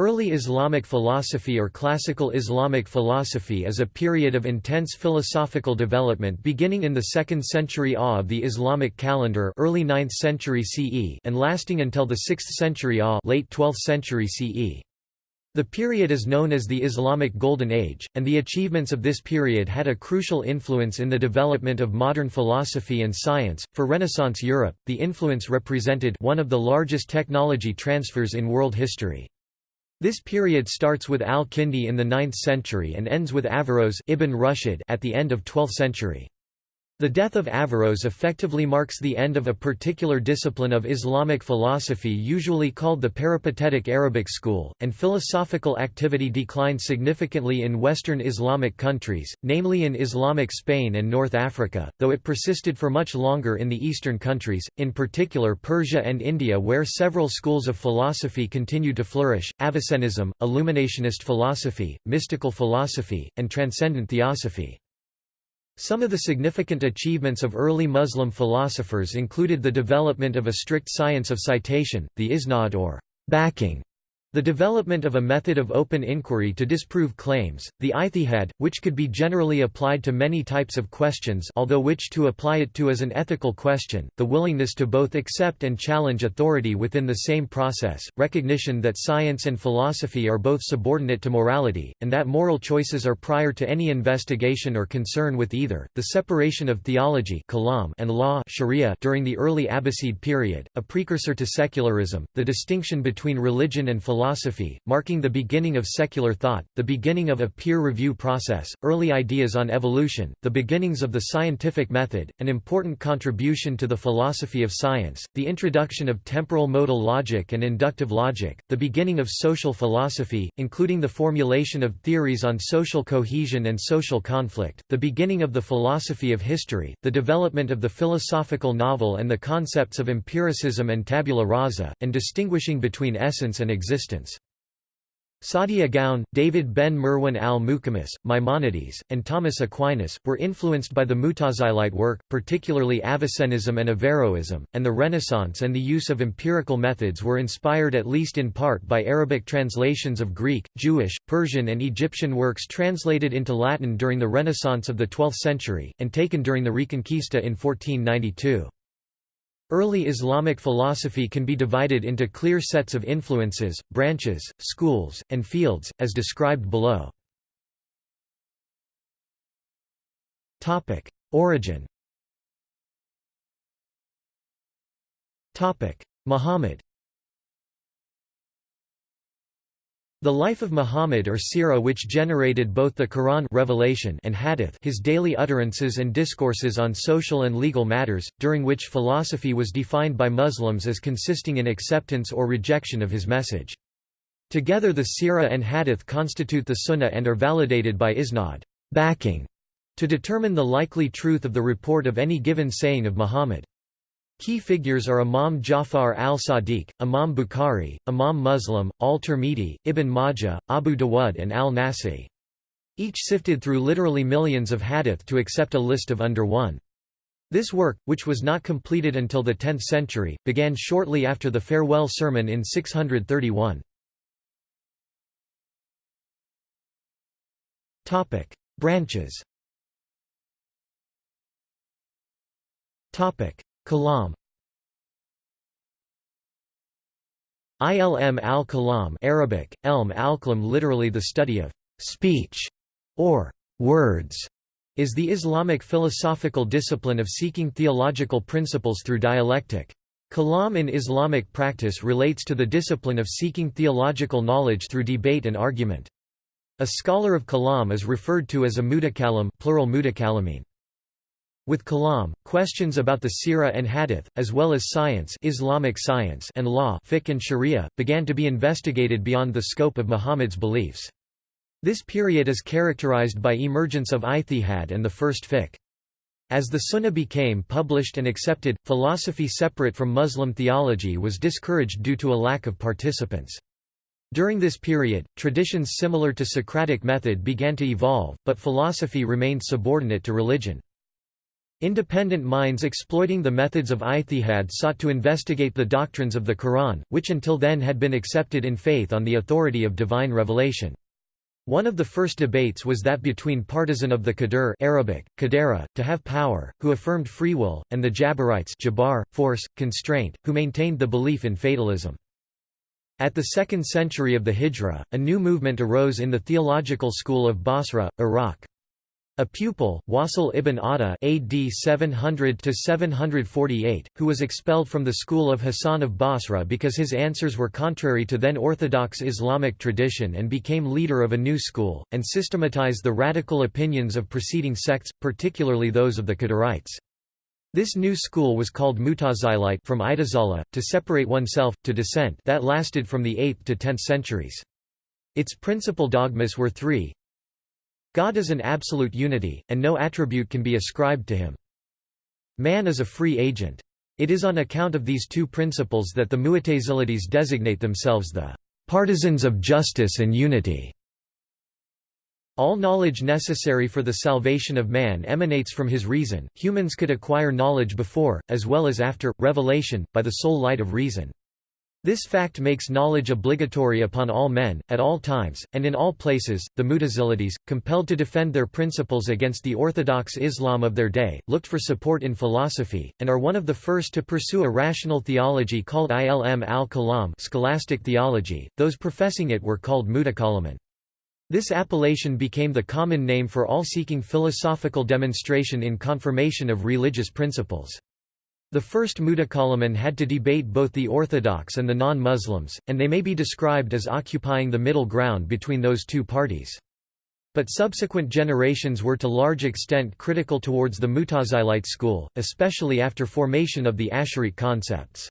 Early Islamic philosophy or classical Islamic philosophy is a period of intense philosophical development beginning in the 2nd century AH of the Islamic calendar early 9th century CE and lasting until the 6th century AH late 12th century CE. The period is known as the Islamic Golden Age, and the achievements of this period had a crucial influence in the development of modern philosophy and science. For Renaissance Europe, the influence represented one of the largest technology transfers in world history. This period starts with al-Kindi in the 9th century and ends with Averroes Ibn Rushd at the end of 12th century. The death of Averroes effectively marks the end of a particular discipline of Islamic philosophy usually called the peripatetic Arabic school, and philosophical activity declined significantly in Western Islamic countries, namely in Islamic Spain and North Africa, though it persisted for much longer in the Eastern countries, in particular Persia and India where several schools of philosophy continued to flourish, Avicennism, Illuminationist philosophy, mystical philosophy, and transcendent theosophy. Some of the significant achievements of early Muslim philosophers included the development of a strict science of citation, the isnad or backing the development of a method of open inquiry to disprove claims, the ijtihad, which could be generally applied to many types of questions although which to apply it to as an ethical question, the willingness to both accept and challenge authority within the same process, recognition that science and philosophy are both subordinate to morality, and that moral choices are prior to any investigation or concern with either, the separation of theology and law during the early Abbasid period, a precursor to secularism, the distinction between religion and philosophy philosophy, marking the beginning of secular thought, the beginning of a peer review process, early ideas on evolution, the beginnings of the scientific method, an important contribution to the philosophy of science, the introduction of temporal modal logic and inductive logic, the beginning of social philosophy, including the formulation of theories on social cohesion and social conflict, the beginning of the philosophy of history, the development of the philosophical novel and the concepts of empiricism and tabula rasa, and distinguishing between essence and existence existence. Saadia Gaon, David ben Merwan al-Muqimmis, Maimonides, and Thomas Aquinas, were influenced by the Mutazilite work, particularly Avicennism and Averroism, and the Renaissance and the use of empirical methods were inspired at least in part by Arabic translations of Greek, Jewish, Persian and Egyptian works translated into Latin during the Renaissance of the 12th century, and taken during the Reconquista in 1492. Early Islamic philosophy can be divided into clear sets of influences, branches, schools, and fields, as described below. Origin. Muhammad The life of Muhammad or Sirah which generated both the Quran revelation and hadith his daily utterances and discourses on social and legal matters, during which philosophy was defined by Muslims as consisting in acceptance or rejection of his message. Together the Sirah and hadith constitute the Sunnah and are validated by isnad backing, to determine the likely truth of the report of any given saying of Muhammad. Key figures are Imam Jafar al-Sadiq, Imam Bukhari, Imam Muslim, al-Tirmidhi, Ibn Majah, Abu Dawud and al-Nasa'i. Each sifted through literally millions of hadith to accept a list of under one. This work, which was not completed until the 10th century, began shortly after the farewell sermon in 631. Branches Kalam Ilm al-Kalam Arabic, Elm al-Kalam literally the study of speech or words is the Islamic philosophical discipline of seeking theological principles through dialectic. Kalam in Islamic practice relates to the discipline of seeking theological knowledge through debate and argument. A scholar of kalam is referred to as a mutakalim plural mutakalimin. With Kalam, questions about the Sirah and Hadith, as well as science Islamic science and law fiqh and sharia, began to be investigated beyond the scope of Muhammad's beliefs. This period is characterized by emergence of ijtihad and the first fiqh. As the Sunnah became published and accepted, philosophy separate from Muslim theology was discouraged due to a lack of participants. During this period, traditions similar to Socratic method began to evolve, but philosophy remained subordinate to religion. Independent minds exploiting the methods of ijtihad sought to investigate the doctrines of the Quran, which until then had been accepted in faith on the authority of divine revelation. One of the first debates was that between partisan of the Qadr Arabic, Qadara, to have power, who affirmed free will, and the Jabarites Jabar, force, constraint, who maintained the belief in fatalism. At the second century of the Hijra, a new movement arose in the theological school of Basra, Iraq. A pupil, Wasil ibn Ata AD 700-748, who was expelled from the school of Hassan of Basra because his answers were contrary to then orthodox Islamic tradition and became leader of a new school, and systematized the radical opinions of preceding sects, particularly those of the Qadarites. This new school was called Mutazilite from Itazala, to separate oneself, to dissent that lasted from the 8th to 10th centuries. Its principal dogmas were three God is an absolute unity, and no attribute can be ascribed to him. Man is a free agent. It is on account of these two principles that the Mu'tazilites designate themselves the partisans of justice and unity. All knowledge necessary for the salvation of man emanates from his reason. Humans could acquire knowledge before, as well as after, revelation, by the sole light of reason. This fact makes knowledge obligatory upon all men, at all times, and in all places. The Mutazilites, compelled to defend their principles against the orthodox Islam of their day, looked for support in philosophy, and are one of the first to pursue a rational theology called ilm al-kalam scholastic theology. Those professing it were called mutakalimun. This appellation became the common name for all seeking philosophical demonstration in confirmation of religious principles. The first Mutakalimun had to debate both the Orthodox and the non-Muslims, and they may be described as occupying the middle ground between those two parties. But subsequent generations were to large extent critical towards the Mutazilite school, especially after formation of the Ash'arite concepts.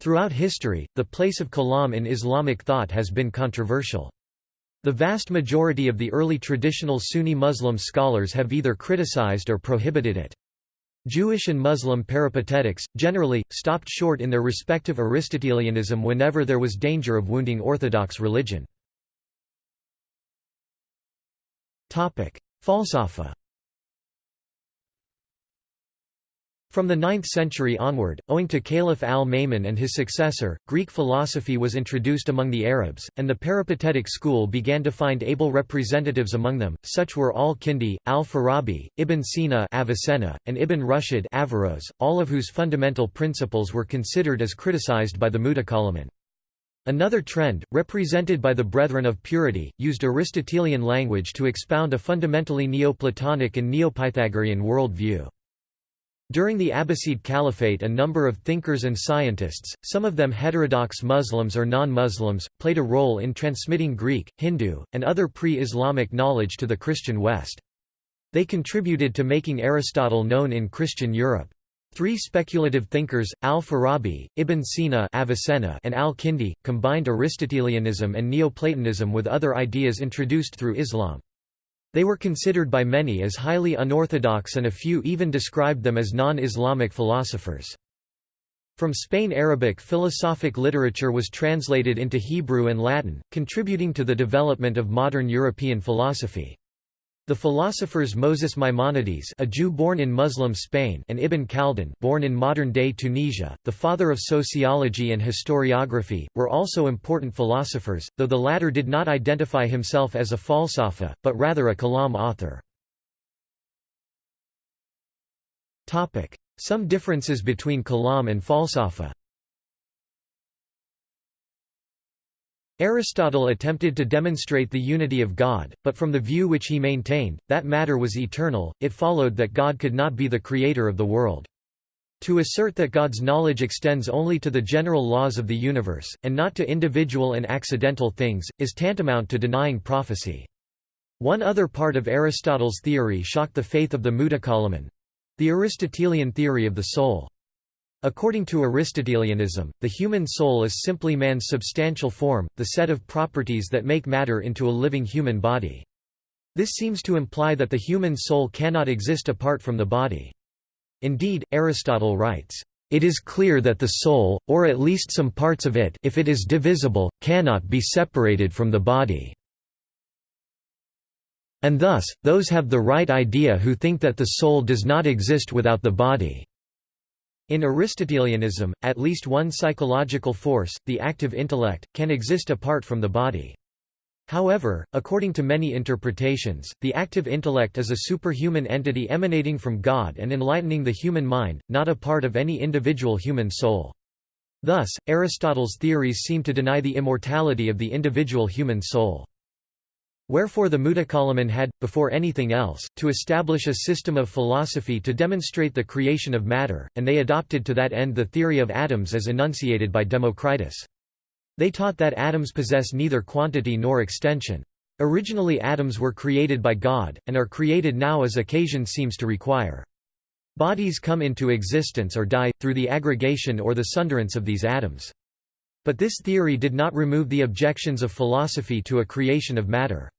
Throughout history, the place of kalam in Islamic thought has been controversial. The vast majority of the early traditional Sunni Muslim scholars have either criticized or prohibited it. Jewish and Muslim peripatetics, generally, stopped short in their respective Aristotelianism whenever there was danger of wounding Orthodox religion. Falsafa From the 9th century onward, owing to Caliph al-Ma'mun and his successor, Greek philosophy was introduced among the Arabs, and the peripatetic school began to find able representatives among them, such were al-Kindi, al-Farabi, Ibn Sina Avicenna, and Ibn Rushd Averroes, all of whose fundamental principles were considered as criticized by the Mutakalimun. Another trend, represented by the Brethren of Purity, used Aristotelian language to expound a fundamentally Neoplatonic and Neopythagorean world view. During the Abbasid Caliphate a number of thinkers and scientists, some of them heterodox Muslims or non-Muslims, played a role in transmitting Greek, Hindu, and other pre-Islamic knowledge to the Christian West. They contributed to making Aristotle known in Christian Europe. Three speculative thinkers, al-Farabi, Ibn Sina Avicenna and al-Kindi, combined Aristotelianism and Neoplatonism with other ideas introduced through Islam. They were considered by many as highly unorthodox and a few even described them as non-Islamic philosophers. From Spain Arabic philosophic literature was translated into Hebrew and Latin, contributing to the development of modern European philosophy. The philosophers Moses Maimonides a Jew born in Muslim Spain and Ibn Khaldun born in modern-day Tunisia, the father of sociology and historiography, were also important philosophers, though the latter did not identify himself as a falsafa, but rather a kalam author. Some differences between kalam and falsafa Aristotle attempted to demonstrate the unity of God, but from the view which he maintained, that matter was eternal, it followed that God could not be the creator of the world. To assert that God's knowledge extends only to the general laws of the universe, and not to individual and accidental things, is tantamount to denying prophecy. One other part of Aristotle's theory shocked the faith of the Mutakalimun—the Aristotelian theory of the soul. According to Aristotelianism, the human soul is simply man's substantial form, the set of properties that make matter into a living human body. This seems to imply that the human soul cannot exist apart from the body. Indeed, Aristotle writes, "...it is clear that the soul, or at least some parts of it if it is divisible, cannot be separated from the body." And thus, those have the right idea who think that the soul does not exist without the body." In Aristotelianism, at least one psychological force, the active intellect, can exist apart from the body. However, according to many interpretations, the active intellect is a superhuman entity emanating from God and enlightening the human mind, not a part of any individual human soul. Thus, Aristotle's theories seem to deny the immortality of the individual human soul. Wherefore the Mutakallimun had, before anything else, to establish a system of philosophy to demonstrate the creation of matter, and they adopted to that end the theory of atoms as enunciated by Democritus. They taught that atoms possess neither quantity nor extension. Originally atoms were created by God, and are created now as occasion seems to require. Bodies come into existence or die, through the aggregation or the sunderance of these atoms. But this theory did not remove the objections of philosophy to a creation of matter.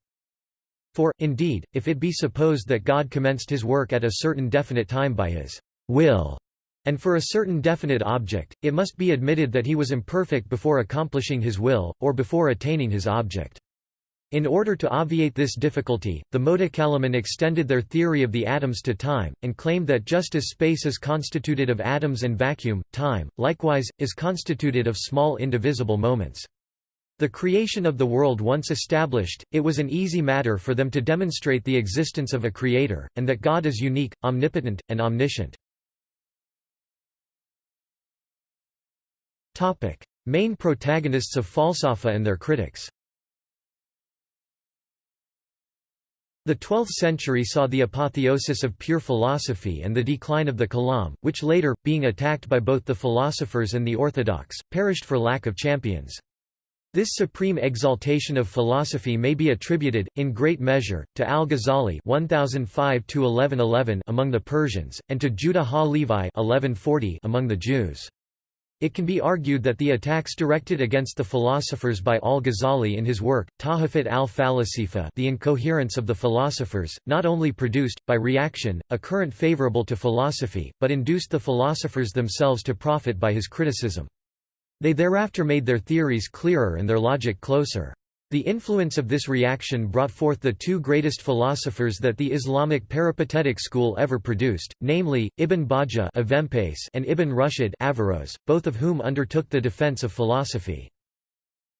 For, indeed, if it be supposed that God commenced his work at a certain definite time by his will, and for a certain definite object, it must be admitted that he was imperfect before accomplishing his will, or before attaining his object. In order to obviate this difficulty, the Mutakallimun extended their theory of the atoms to time, and claimed that just as space is constituted of atoms and vacuum, time, likewise, is constituted of small indivisible moments. The creation of the world once established, it was an easy matter for them to demonstrate the existence of a creator, and that God is unique, omnipotent, and omniscient. Main protagonists of Falsafa and their critics The 12th century saw the apotheosis of pure philosophy and the decline of the Kalam, which later, being attacked by both the philosophers and the orthodox, perished for lack of champions. This supreme exaltation of philosophy may be attributed, in great measure, to al-Ghazali among the Persians, and to Judah ha-Levi among the Jews. It can be argued that the attacks directed against the philosophers by al-Ghazali in his work, Tahafut al-Falasifa The Incoherence of the Philosophers, not only produced, by reaction, a current favorable to philosophy, but induced the philosophers themselves to profit by his criticism. They thereafter made their theories clearer and their logic closer. The influence of this reaction brought forth the two greatest philosophers that the Islamic peripatetic school ever produced, namely, Ibn Bajjah and Ibn Rushd both of whom undertook the defense of philosophy.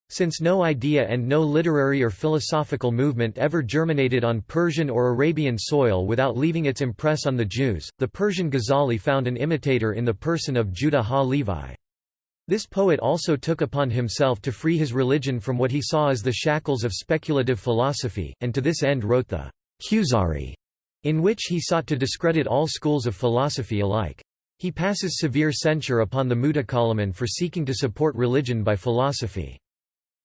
Since no idea and no literary or philosophical movement ever germinated on Persian or Arabian soil without leaving its impress on the Jews, the Persian Ghazali found an imitator in the person of Judah ha-Levi. This poet also took upon himself to free his religion from what he saw as the shackles of speculative philosophy, and to this end wrote the Kuzari, in which he sought to discredit all schools of philosophy alike. He passes severe censure upon the Mutakallimun for seeking to support religion by philosophy.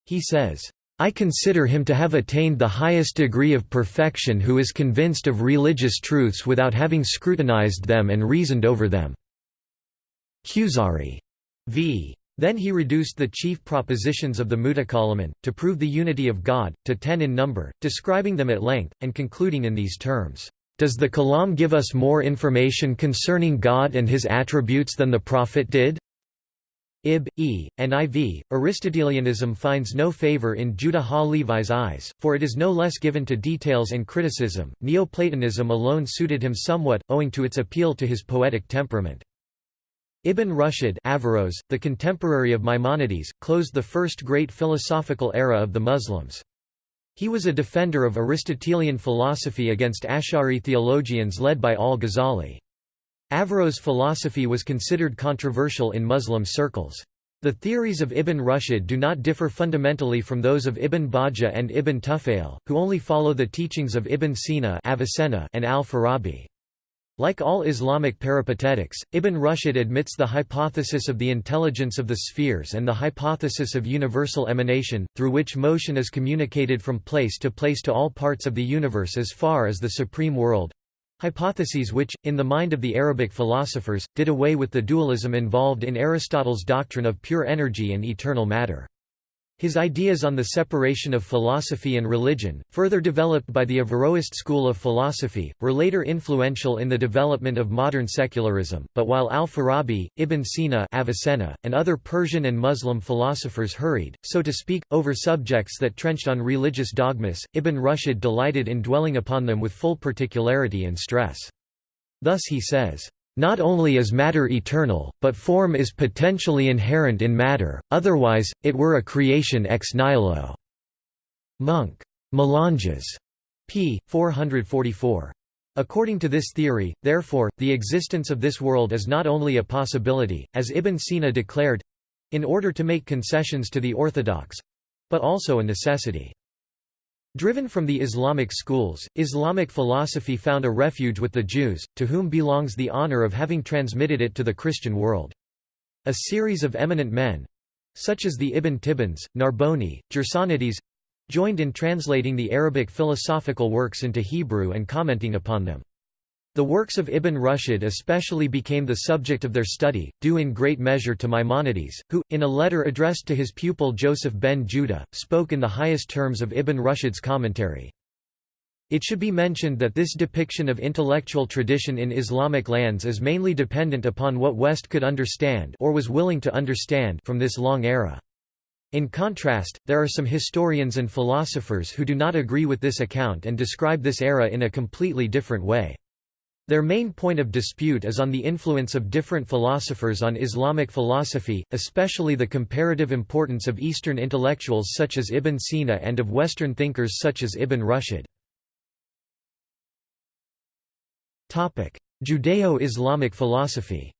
He says, I consider him to have attained the highest degree of perfection who is convinced of religious truths without having scrutinized them and reasoned over them." Kuzari v. Then he reduced the chief propositions of the Mutakallimun, to prove the unity of God, to ten in number, describing them at length, and concluding in these terms, "...does the Kalam give us more information concerning God and his attributes than the Prophet did?" Ib. E. and IV. Aristotelianism finds no favor in Judah ha-Levi's eyes, for it is no less given to details and criticism. Neoplatonism alone suited him somewhat, owing to its appeal to his poetic temperament. Ibn Rushd Averroes, the contemporary of Maimonides, closed the first great philosophical era of the Muslims. He was a defender of Aristotelian philosophy against Ash'ari theologians led by al-Ghazali. Averroes' philosophy was considered controversial in Muslim circles. The theories of Ibn Rushd do not differ fundamentally from those of Ibn Bajjah and Ibn Tufayl, who only follow the teachings of Ibn Sina Avicenna and al-Farabi. Like all Islamic peripatetics, Ibn Rushd admits the hypothesis of the intelligence of the spheres and the hypothesis of universal emanation, through which motion is communicated from place to place to all parts of the universe as far as the supreme world—hypotheses which, in the mind of the Arabic philosophers, did away with the dualism involved in Aristotle's doctrine of pure energy and eternal matter. His ideas on the separation of philosophy and religion, further developed by the Averroist school of philosophy, were later influential in the development of modern secularism, but while al-Farabi, Ibn Sina Avicenna, and other Persian and Muslim philosophers hurried, so to speak, over subjects that trenched on religious dogmas, Ibn Rushd delighted in dwelling upon them with full particularity and stress. Thus he says, not only is matter eternal, but form is potentially inherent in matter, otherwise, it were a creation ex nihilo. Munk. Melanges. p. 444. According to this theory, therefore, the existence of this world is not only a possibility, as Ibn Sina declared—in order to make concessions to the orthodox—but also a necessity. Driven from the Islamic schools, Islamic philosophy found a refuge with the Jews, to whom belongs the honor of having transmitted it to the Christian world. A series of eminent men—such as the Ibn Tibbons, Narboni, Gersonides—joined in translating the Arabic philosophical works into Hebrew and commenting upon them. The works of Ibn Rushd especially became the subject of their study, due in great measure to Maimonides, who, in a letter addressed to his pupil Joseph ben Judah, spoke in the highest terms of Ibn Rushd's commentary. It should be mentioned that this depiction of intellectual tradition in Islamic lands is mainly dependent upon what West could understand or was willing to understand from this long era. In contrast, there are some historians and philosophers who do not agree with this account and describe this era in a completely different way. Their main point of dispute is on the influence of different philosophers on Islamic philosophy, especially the comparative importance of Eastern intellectuals such as Ibn Sina and of Western thinkers such as Ibn Rushd. Judeo-Islamic philosophy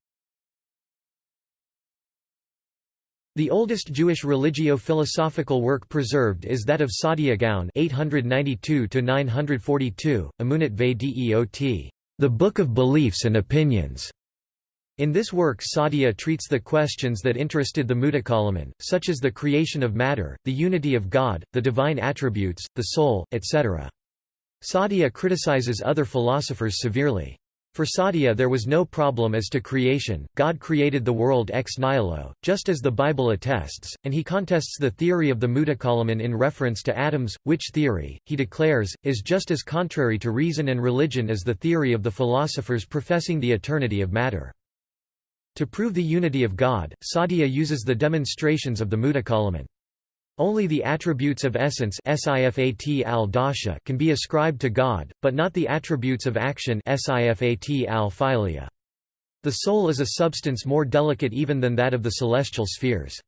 The oldest Jewish religio-philosophical work preserved is that of Saadia Gaon 892–942, Amunat ve Deot. The Book of Beliefs and Opinions. In this work Saadia treats the questions that interested the Mutakallimun, such as the creation of matter, the unity of God, the divine attributes, the soul, etc. Saadia criticizes other philosophers severely. For Saadia there was no problem as to creation, God created the world ex nihilo, just as the Bible attests, and he contests the theory of the Mutakallimun in reference to atoms, which theory, he declares, is just as contrary to reason and religion as the theory of the philosophers professing the eternity of matter. To prove the unity of God, Saadia uses the demonstrations of the Mutakallimun. Only the attributes of essence can be ascribed to God, but not the attributes of action The soul is a substance more delicate even than that of the celestial spheres.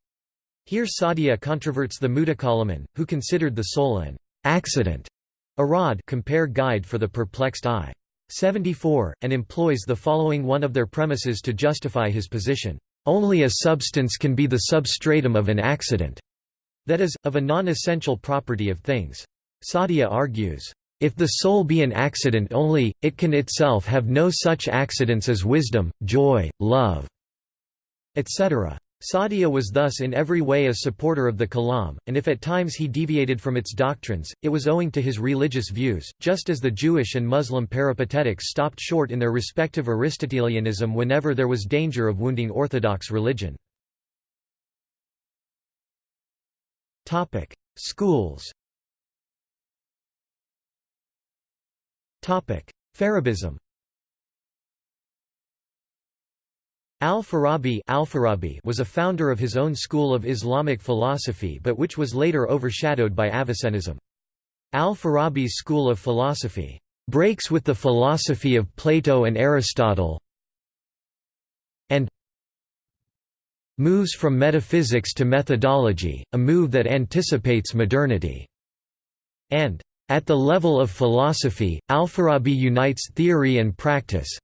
Here Saadia controverts the Mutakallimun, who considered the soul an accident, a rod compare guide for the perplexed eye. 74, and employs the following one of their premises to justify his position. Only a substance can be the substratum of an accident that is, of a non-essential property of things. Saadia argues, if the soul be an accident only, it can itself have no such accidents as wisdom, joy, love, etc. Saadia was thus in every way a supporter of the Kalam, and if at times he deviated from its doctrines, it was owing to his religious views, just as the Jewish and Muslim peripatetics stopped short in their respective Aristotelianism whenever there was danger of wounding orthodox religion. Topic: Schools. Topic: Farabism. Al-Farabi Al was a founder of his own school of Islamic philosophy but which was later overshadowed by Avicennism. Al-Farabi's school of philosophy breaks with the philosophy of Plato and Aristotle and moves from metaphysics to methodology, a move that anticipates modernity. And, at the level of philosophy, Al-Farabi unites theory and practice,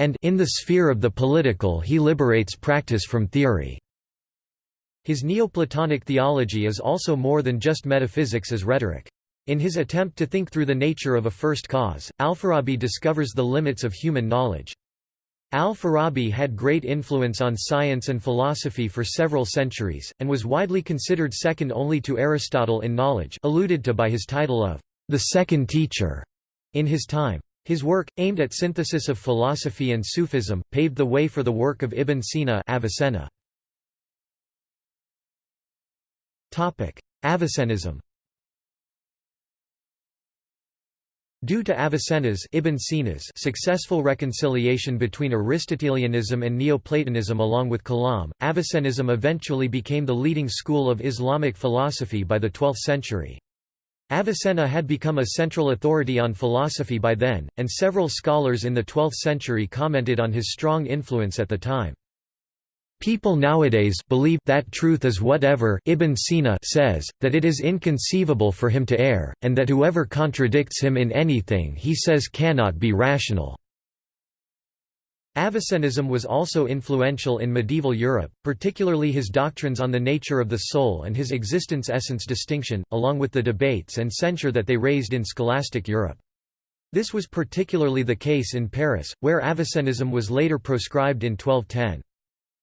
and in the sphere of the political he liberates practice from theory. His Neoplatonic theology is also more than just metaphysics as rhetoric. In his attempt to think through the nature of a first cause, Al-Farabi discovers the limits of human knowledge. Al-Farabi had great influence on science and philosophy for several centuries, and was widely considered second only to Aristotle in knowledge alluded to by his title of the second teacher in his time. His work, aimed at synthesis of philosophy and Sufism, paved the way for the work of Ibn Sina Avicenna. Avicennism Due to Avicenna's Ibn Sina's successful reconciliation between Aristotelianism and Neoplatonism along with Kalam, Avicennism eventually became the leading school of Islamic philosophy by the 12th century. Avicenna had become a central authority on philosophy by then, and several scholars in the 12th century commented on his strong influence at the time. People nowadays believe that truth is whatever Ibn Sina says, that it is inconceivable for him to err, and that whoever contradicts him in anything he says cannot be rational. Avicennism was also influential in medieval Europe, particularly his doctrines on the nature of the soul and his existence-essence distinction, along with the debates and censure that they raised in scholastic Europe. This was particularly the case in Paris, where Avicennism was later proscribed in 1210.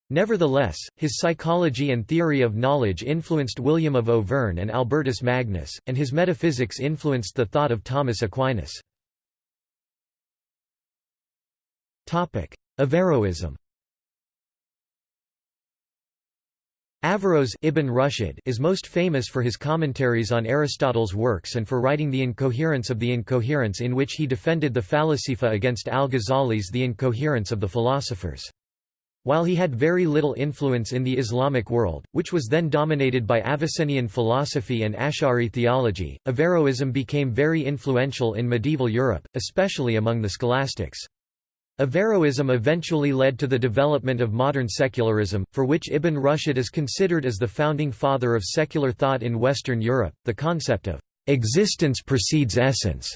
Nevertheless, his psychology and theory of knowledge influenced William of Auvergne and Albertus Magnus, and his metaphysics influenced the thought of Thomas Aquinas. Averroism Averroes Ibn Rushd is most famous for his commentaries on Aristotle's works and for writing The Incoherence of the Incoherence in which he defended the Falasifa against al-Ghazali's The Incoherence of the Philosophers. While he had very little influence in the Islamic world, which was then dominated by Avicennian philosophy and Ash'ari theology, Averroism became very influential in medieval Europe, especially among the scholastics. Averroism eventually led to the development of modern secularism, for which Ibn Rushd is considered as the founding father of secular thought in Western Europe. The concept of existence precedes essence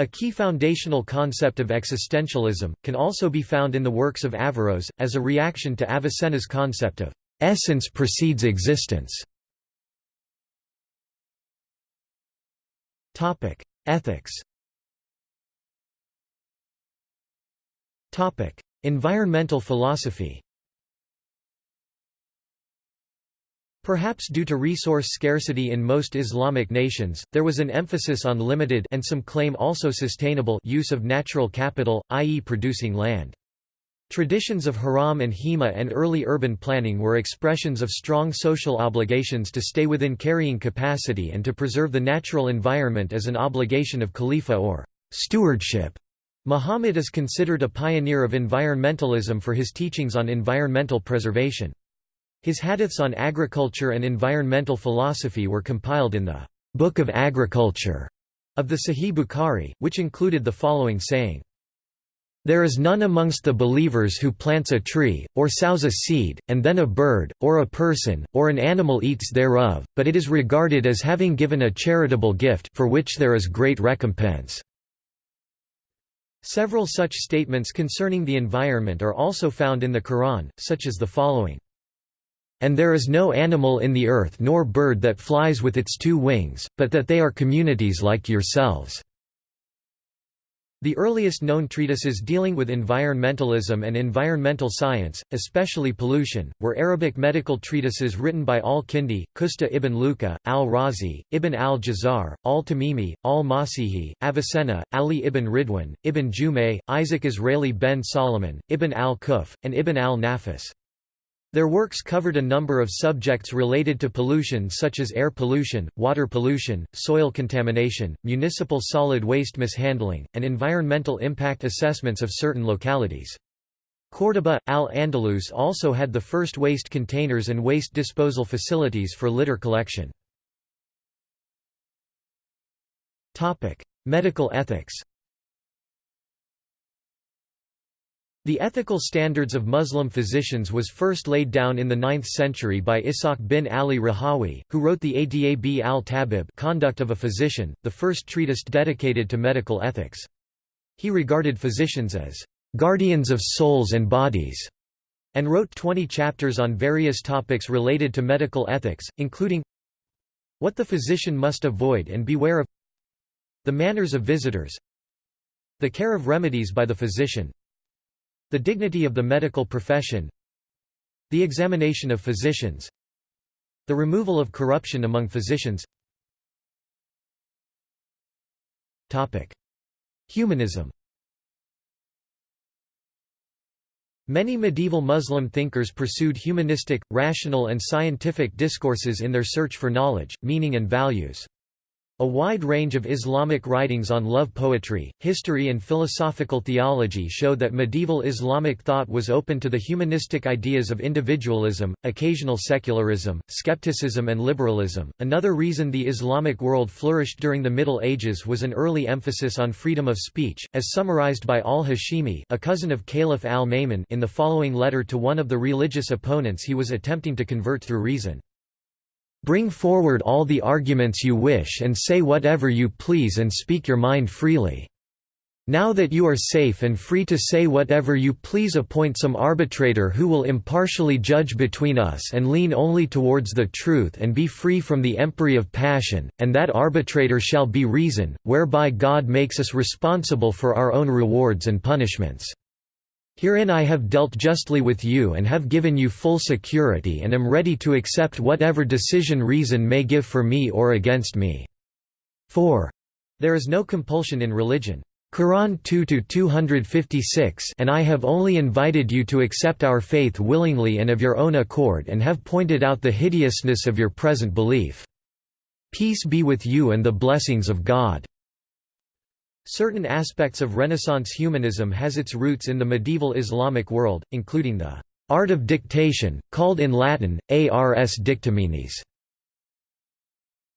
a key foundational concept of existentialism, can also be found in the works of Averroes, as a reaction to Avicenna's concept of essence precedes existence. Ethics Environmental philosophy Perhaps due to resource scarcity in most Islamic nations, there was an emphasis on limited and some claim also sustainable use of natural capital, i.e. producing land. Traditions of haram and hima and early urban planning were expressions of strong social obligations to stay within carrying capacity and to preserve the natural environment as an obligation of khalifa or stewardship. Muhammad is considered a pioneer of environmentalism for his teachings on environmental preservation. His hadiths on agriculture and environmental philosophy were compiled in the Book of Agriculture of the Sahih Bukhari, which included the following saying, There is none amongst the believers who plants a tree, or sows a seed, and then a bird, or a person, or an animal eats thereof, but it is regarded as having given a charitable gift for which there is great recompense. Several such statements concerning the environment are also found in the Quran, such as the following. And there is no animal in the earth nor bird that flies with its two wings, but that they are communities like yourselves." The earliest known treatises dealing with environmentalism and environmental science, especially pollution, were Arabic medical treatises written by al-Kindi, Qusta ibn Luqa, al-Razi, ibn al-Jazar, al-Tamimi, al-Masihi, Avicenna, Ali ibn Ridwan, ibn Jumay, Isaac Israeli ben Solomon, ibn al-Quff, and ibn al-Nafis. Their works covered a number of subjects related to pollution such as air pollution, water pollution, soil contamination, municipal solid waste mishandling, and environmental impact assessments of certain localities. Córdoba, Al-Andalus also had the first waste containers and waste disposal facilities for litter collection. Medical ethics The ethical standards of Muslim physicians was first laid down in the 9th century by Ishaq bin Ali Rahawi, who wrote the Adab al-Tabib Conduct of a Physician, the first treatise dedicated to medical ethics. He regarded physicians as guardians of souls and bodies, and wrote 20 chapters on various topics related to medical ethics, including what the physician must avoid and beware of the manners of visitors the care of remedies by the physician the dignity of the medical profession The examination of physicians The removal of corruption among physicians. Humanism. Many medieval Muslim thinkers pursued humanistic, rational and scientific discourses in their search for knowledge, meaning and values. A wide range of Islamic writings on love poetry, history and philosophical theology show that medieval Islamic thought was open to the humanistic ideas of individualism, occasional secularism, skepticism and liberalism. Another reason the Islamic world flourished during the Middle Ages was an early emphasis on freedom of speech, as summarized by al-Hashimi, a cousin of Caliph al-Ma'mun in the following letter to one of the religious opponents he was attempting to convert through reason. Bring forward all the arguments you wish and say whatever you please and speak your mind freely. Now that you are safe and free to say whatever you please appoint some arbitrator who will impartially judge between us and lean only towards the truth and be free from the empery of passion, and that arbitrator shall be reason, whereby God makes us responsible for our own rewards and punishments. Herein I have dealt justly with you and have given you full security and am ready to accept whatever decision reason may give for me or against me." 4. There is no compulsion in religion. Quran 2-256 And I have only invited you to accept our faith willingly and of your own accord and have pointed out the hideousness of your present belief. Peace be with you and the blessings of God. Certain aspects of Renaissance humanism has its roots in the medieval Islamic world, including the art of dictation, called in Latin, ars dictaminis,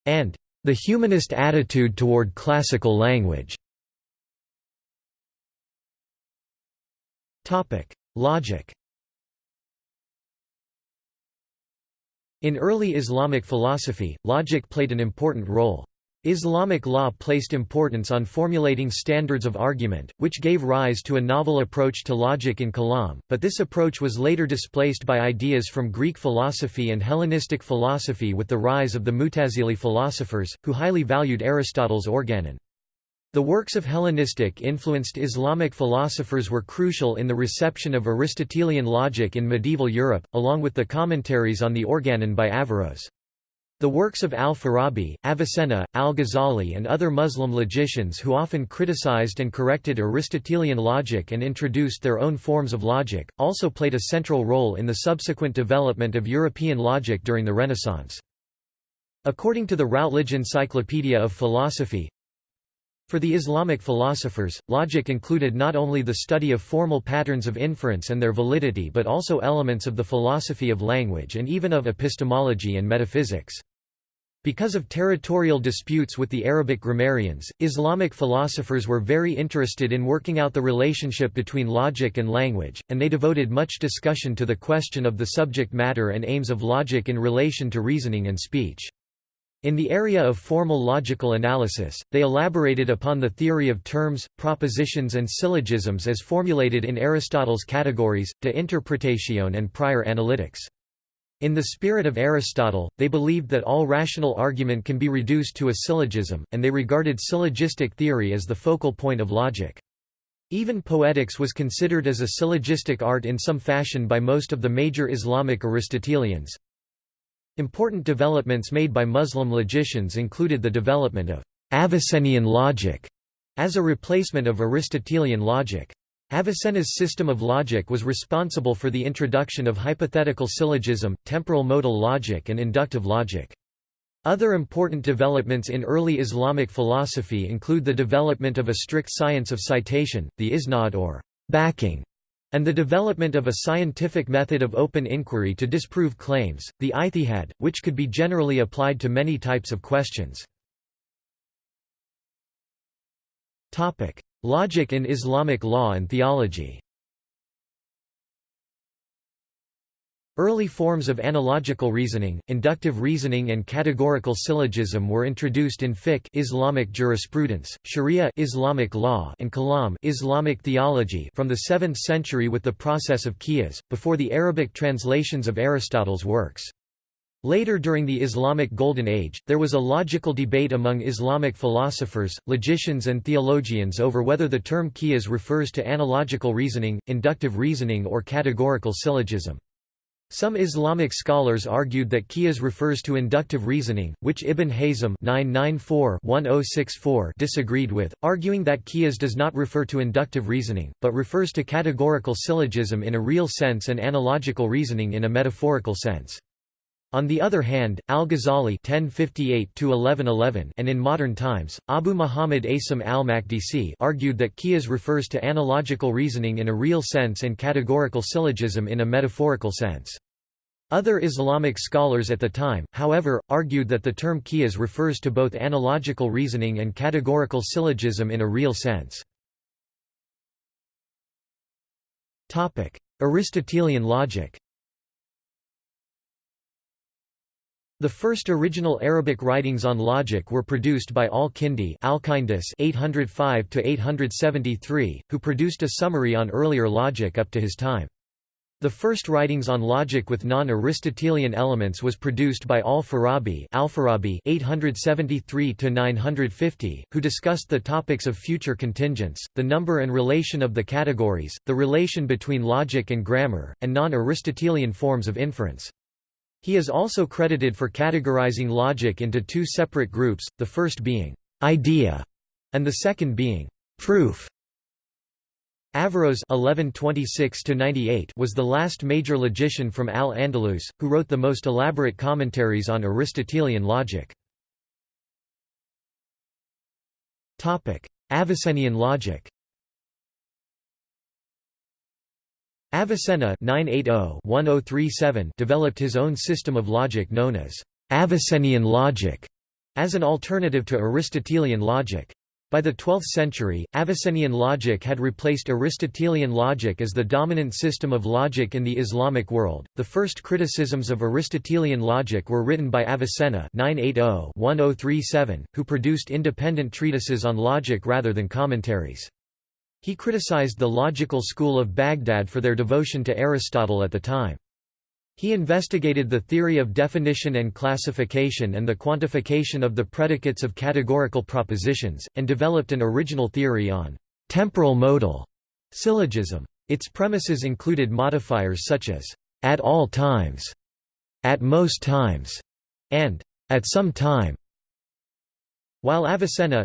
and the humanist attitude toward classical language. Logic In early Islamic philosophy, logic played an important role. Islamic law placed importance on formulating standards of argument, which gave rise to a novel approach to logic in Kalam, but this approach was later displaced by ideas from Greek philosophy and Hellenistic philosophy with the rise of the Mutazili philosophers, who highly valued Aristotle's organon. The works of Hellenistic-influenced Islamic philosophers were crucial in the reception of Aristotelian logic in medieval Europe, along with the commentaries on the organon by Averroes. The works of al-Farabi, Avicenna, al-Ghazali and other Muslim logicians who often criticized and corrected Aristotelian logic and introduced their own forms of logic, also played a central role in the subsequent development of European logic during the Renaissance. According to the Routledge Encyclopedia of Philosophy, for the Islamic philosophers, logic included not only the study of formal patterns of inference and their validity but also elements of the philosophy of language and even of epistemology and metaphysics. Because of territorial disputes with the Arabic grammarians, Islamic philosophers were very interested in working out the relationship between logic and language, and they devoted much discussion to the question of the subject matter and aims of logic in relation to reasoning and speech. In the area of formal logical analysis, they elaborated upon the theory of terms, propositions and syllogisms as formulated in Aristotle's categories, de interpretation and prior analytics. In the spirit of Aristotle, they believed that all rational argument can be reduced to a syllogism, and they regarded syllogistic theory as the focal point of logic. Even poetics was considered as a syllogistic art in some fashion by most of the major Islamic Aristotelians. Important developments made by Muslim logicians included the development of Avicennian logic as a replacement of Aristotelian logic. Avicenna's system of logic was responsible for the introduction of hypothetical syllogism, temporal modal logic and inductive logic. Other important developments in early Islamic philosophy include the development of a strict science of citation, the isnad or backing, and the development of a scientific method of open inquiry to disprove claims, the ijtihad, which could be generally applied to many types of questions. Logic in Islamic law and theology Early forms of analogical reasoning, inductive reasoning and categorical syllogism were introduced in fiqh Islamic jurisprudence, sharia Islamic law and kalam Islamic theology from the 7th century with the process of qiyas, before the Arabic translations of Aristotle's works. Later during the Islamic Golden Age, there was a logical debate among Islamic philosophers, logicians and theologians over whether the term qiyas refers to analogical reasoning, inductive reasoning or categorical syllogism. Some Islamic scholars argued that qiyas refers to inductive reasoning, which Ibn Hazm oh disagreed with, arguing that qiyas does not refer to inductive reasoning, but refers to categorical syllogism in a real sense and analogical reasoning in a metaphorical sense. On the other hand, al-Ghazali and in modern times, Abu Muhammad Asim al-Makdisi argued that qiyas refers to analogical reasoning in a real sense and categorical syllogism in a metaphorical sense. Other Islamic scholars at the time, however, argued that the term qiyas refers to both analogical reasoning and categorical syllogism in a real sense. Aristotelian logic The first original Arabic writings on logic were produced by al-Kindi (805–873), who produced a summary on earlier logic up to his time. The first writings on logic with non-Aristotelian elements was produced by al-Farabi (873–950), who discussed the topics of future contingents, the number and relation of the categories, the relation between logic and grammar, and non-Aristotelian forms of inference. He is also credited for categorizing logic into two separate groups, the first being idea and the second being proof. Averroes (1126–98) was the last major logician from Al-Andalus, who wrote the most elaborate commentaries on Aristotelian logic. Topic: Avicennian logic. Avicenna (980–1037) developed his own system of logic known as Avicennian logic, as an alternative to Aristotelian logic. By the 12th century, Avicennian logic had replaced Aristotelian logic as the dominant system of logic in the Islamic world. The first criticisms of Aristotelian logic were written by Avicenna (980–1037), who produced independent treatises on logic rather than commentaries. He criticized the logical school of Baghdad for their devotion to Aristotle at the time. He investigated the theory of definition and classification and the quantification of the predicates of categorical propositions, and developed an original theory on temporal modal syllogism. Its premises included modifiers such as at all times, at most times, and at some time. While Avicenna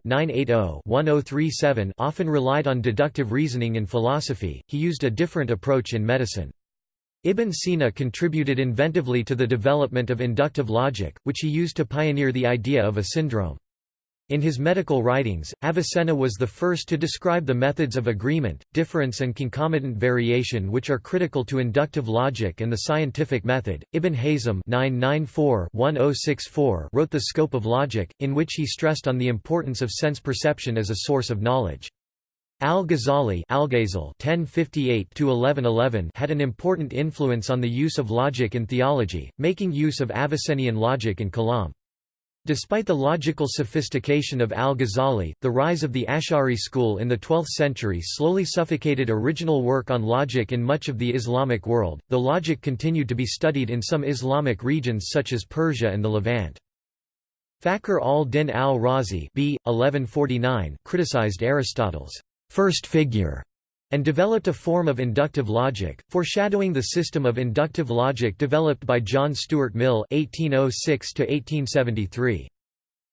oh, oh often relied on deductive reasoning in philosophy, he used a different approach in medicine. Ibn Sina contributed inventively to the development of inductive logic, which he used to pioneer the idea of a syndrome. In his medical writings, Avicenna was the first to describe the methods of agreement, difference and concomitant variation which are critical to inductive logic and the scientific method. Ibn Hazm (994–1064) wrote The Scope of Logic, in which he stressed on the importance of sense perception as a source of knowledge. Al-Ghazali had an important influence on the use of logic in theology, making use of Avicennian logic in Kalam. Despite the logical sophistication of al-Ghazali, the rise of the Ash'ari school in the 12th century slowly suffocated original work on logic in much of the Islamic world, though logic continued to be studied in some Islamic regions such as Persia and the Levant. Fakhr al-Din al-Razi criticized Aristotle's first figure and developed a form of inductive logic, foreshadowing the system of inductive logic developed by John Stuart Mill (1806–1873).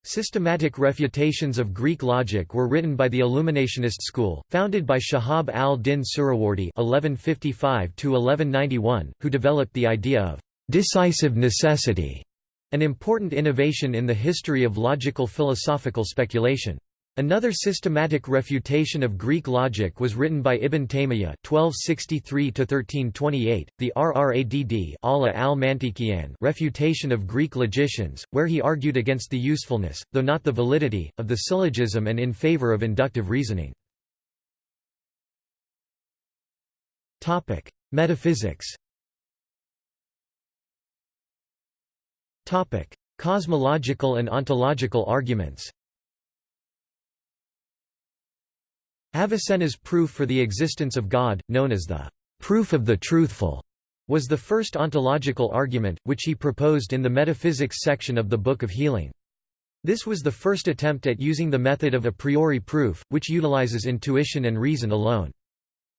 Systematic refutations of Greek logic were written by the Illuminationist school, founded by Shahab al-Din Suhrawardi (1155–1191), who developed the idea of decisive necessity, an important innovation in the history of logical philosophical speculation. Another systematic refutation of Greek logic was written by Ibn Taymiyyah (1263–1328), the Rradd al-Mantiqiyan refutation of Greek logicians, where he argued against the usefulness, though not the validity, of the syllogism and in favor of inductive reasoning. Topic: Metaphysics. Topic: Cosmological and ontological arguments. Avicenna's proof for the existence of God, known as the proof of the truthful, was the first ontological argument, which he proposed in the metaphysics section of the Book of Healing. This was the first attempt at using the method of a priori proof, which utilizes intuition and reason alone.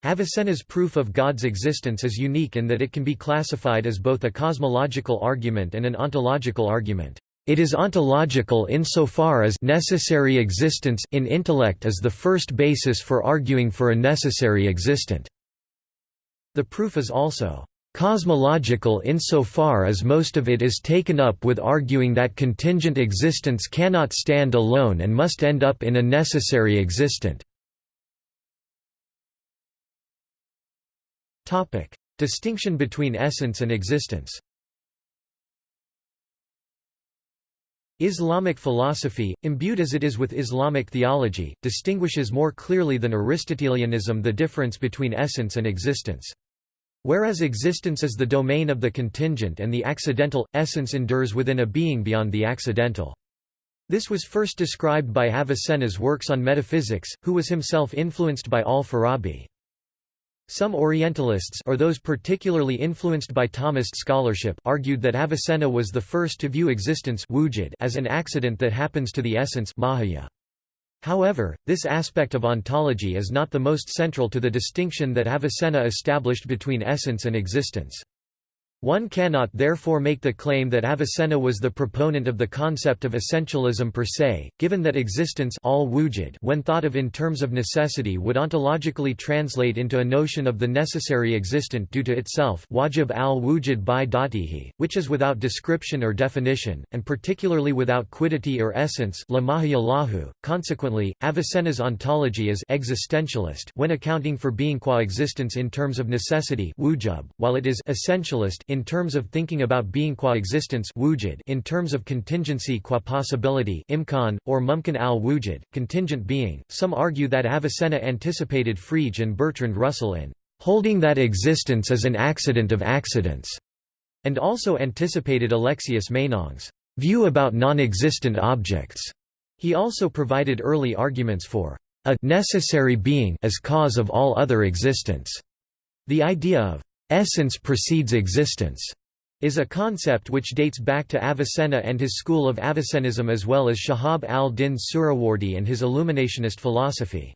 Avicenna's proof of God's existence is unique in that it can be classified as both a cosmological argument and an ontological argument. It is ontological insofar as necessary existence in intellect is the first basis for arguing for a necessary existent. The proof is also cosmological insofar as most of it is taken up with arguing that contingent existence cannot stand alone and must end up in a necessary existent. Distinction between essence and existence Islamic philosophy, imbued as it is with Islamic theology, distinguishes more clearly than Aristotelianism the difference between essence and existence. Whereas existence is the domain of the contingent and the accidental, essence endures within a being beyond the accidental. This was first described by Avicenna's works on metaphysics, who was himself influenced by al-Farabi. Some Orientalists or those particularly influenced by Thomist scholarship argued that Avicenna was the first to view existence as an accident that happens to the essence However, this aspect of ontology is not the most central to the distinction that Avicenna established between essence and existence. One cannot therefore make the claim that Avicenna was the proponent of the concept of essentialism per se, given that existence all wujud when thought of in terms of necessity would ontologically translate into a notion of the necessary existent due to itself wajib al-wujud by datihi, which is without description or definition, and particularly without quiddity or essence. Consequently, Avicenna's ontology is existentialist when accounting for being qua existence in terms of necessity wujub, while it is essentialist in terms of thinking about being qua existence wujud in terms of contingency qua possibility imkan, or mumkin al-wujud, contingent being. Some argue that Avicenna anticipated Frege and Bertrand Russell in holding that existence is an accident of accidents, and also anticipated Alexius Meinong's view about non-existent objects. He also provided early arguments for a necessary being as cause of all other existence. The idea of essence precedes existence is a concept which dates back to Avicenna and his school of Avicennism as well as Shahab al-Din Suhrawardi and his illuminationist philosophy.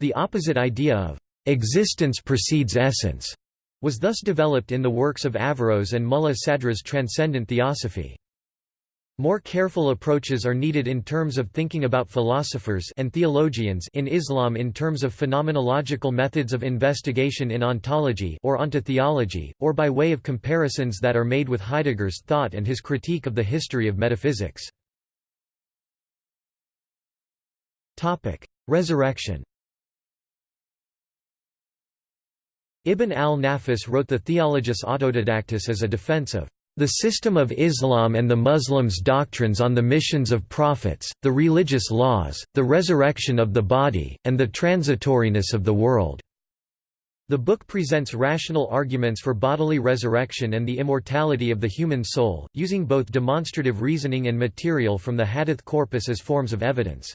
The opposite idea of existence precedes essence was thus developed in the works of Averroes and Mulla Sadra's transcendent theosophy. More careful approaches are needed in terms of thinking about philosophers and theologians in Islam in terms of phenomenological methods of investigation in ontology or ontotheology, or by way of comparisons that are made with Heidegger's thought and his critique of the history of metaphysics. Resurrection Ibn al-Nafis wrote the Theologus Autodidactus as a defense of the system of Islam and the Muslims' doctrines on the missions of prophets, the religious laws, the resurrection of the body, and the transitoriness of the world. The book presents rational arguments for bodily resurrection and the immortality of the human soul, using both demonstrative reasoning and material from the hadith corpus as forms of evidence.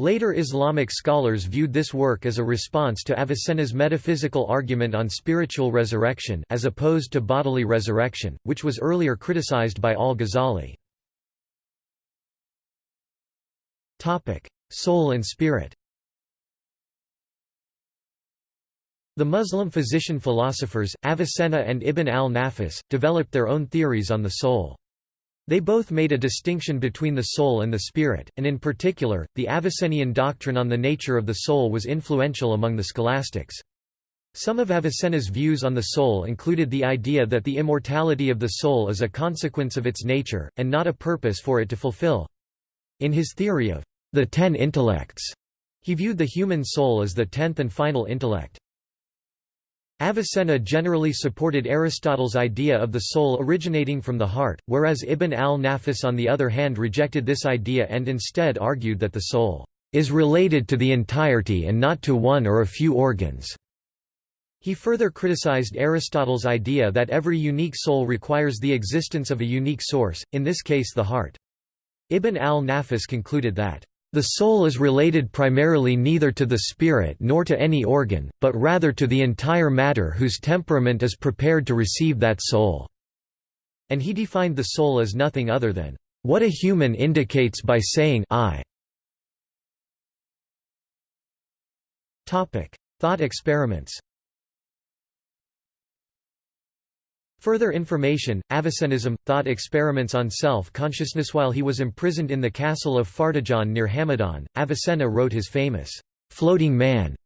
Later Islamic scholars viewed this work as a response to Avicenna's metaphysical argument on spiritual resurrection as opposed to bodily resurrection, which was earlier criticized by al-Ghazali. Soul and spirit The Muslim physician philosophers, Avicenna and Ibn al-Nafis, developed their own theories on the soul. They both made a distinction between the soul and the spirit, and in particular, the Avicennian doctrine on the nature of the soul was influential among the scholastics. Some of Avicenna's views on the soul included the idea that the immortality of the soul is a consequence of its nature, and not a purpose for it to fulfill. In his theory of the ten intellects, he viewed the human soul as the tenth and final intellect. Avicenna generally supported Aristotle's idea of the soul originating from the heart, whereas Ibn al-Nafis on the other hand rejected this idea and instead argued that the soul is related to the entirety and not to one or a few organs. He further criticized Aristotle's idea that every unique soul requires the existence of a unique source, in this case the heart. Ibn al-Nafis concluded that the soul is related primarily neither to the spirit nor to any organ, but rather to the entire matter whose temperament is prepared to receive that soul." And he defined the soul as nothing other than, "...what a human indicates by saying I." Thought experiments Further information, Avicennism, thought experiments on self-consciousness While he was imprisoned in the castle of Fardajan near Hamadan, Avicenna wrote his famous, "'Floating Man'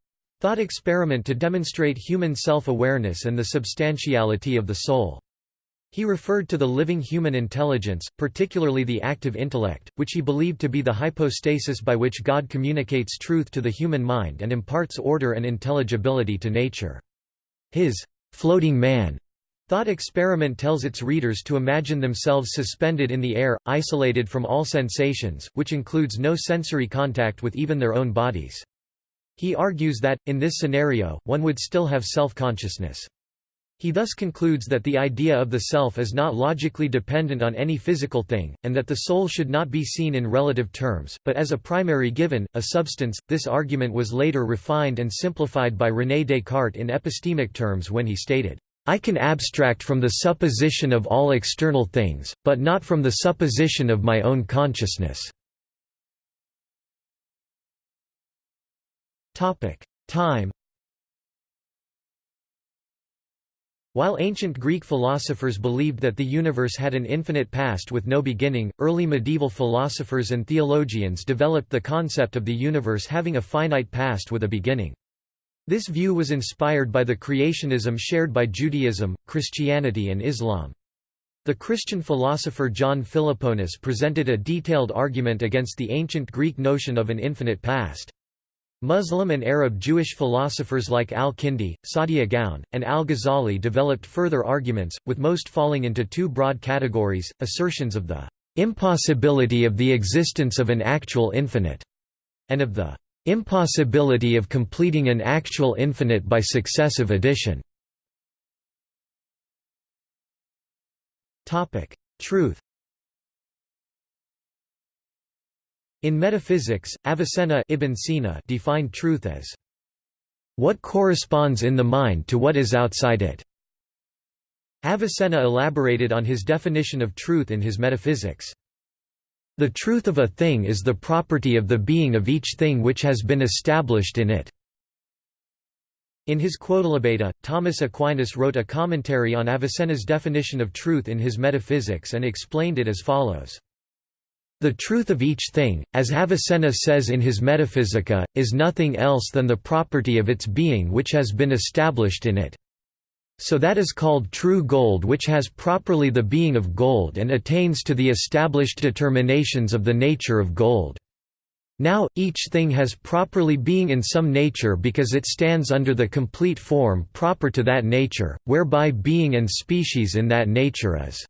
thought experiment to demonstrate human self-awareness and the substantiality of the soul. He referred to the living human intelligence, particularly the active intellect, which he believed to be the hypostasis by which God communicates truth to the human mind and imparts order and intelligibility to nature. His floating man Thought experiment tells its readers to imagine themselves suspended in the air, isolated from all sensations, which includes no sensory contact with even their own bodies. He argues that, in this scenario, one would still have self-consciousness. He thus concludes that the idea of the self is not logically dependent on any physical thing, and that the soul should not be seen in relative terms, but as a primary given, a substance. This argument was later refined and simplified by René Descartes in epistemic terms when he stated, I can abstract from the supposition of all external things, but not from the supposition of my own consciousness. Time While ancient Greek philosophers believed that the universe had an infinite past with no beginning, early medieval philosophers and theologians developed the concept of the universe having a finite past with a beginning. This view was inspired by the creationism shared by Judaism, Christianity and Islam. The Christian philosopher John Philoponus presented a detailed argument against the ancient Greek notion of an infinite past. Muslim and Arab Jewish philosophers like al-Kindi, Saadia Gaon, and al-Ghazali developed further arguments, with most falling into two broad categories, assertions of the impossibility of the existence of an actual infinite, and of the Impossibility of completing an actual infinite by successive addition. Truth In metaphysics, Avicenna Ibn Sina defined truth as what corresponds in the mind to what is outside it. Avicenna elaborated on his definition of truth in his Metaphysics. The truth of a thing is the property of the being of each thing which has been established in it. In his Quodlibeta, Thomas Aquinas wrote a commentary on Avicenna's definition of truth in his Metaphysics and explained it as follows. The truth of each thing, as Avicenna says in his Metaphysica, is nothing else than the property of its being which has been established in it. So that is called true gold which has properly the being of gold and attains to the established determinations of the nature of gold. Now, each thing has properly being in some nature because it stands under the complete form proper to that nature, whereby being and species in that nature is.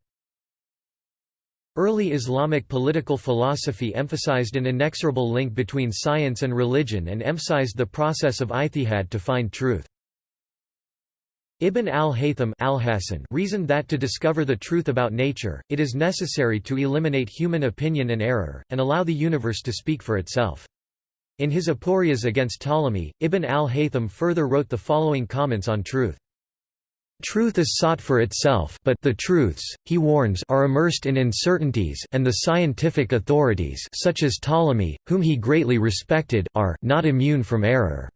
Early Islamic political philosophy emphasized an inexorable link between science and religion and emphasized the process of ijtihad to find truth. Ibn al-Haytham al reasoned that to discover the truth about nature, it is necessary to eliminate human opinion and error, and allow the universe to speak for itself. In his Aporias against Ptolemy, Ibn al-Haytham further wrote the following comments on truth. Truth is sought for itself but the truths, he warns are immersed in uncertainties and the scientific authorities such as Ptolemy, whom he greatly respected are not immune from error.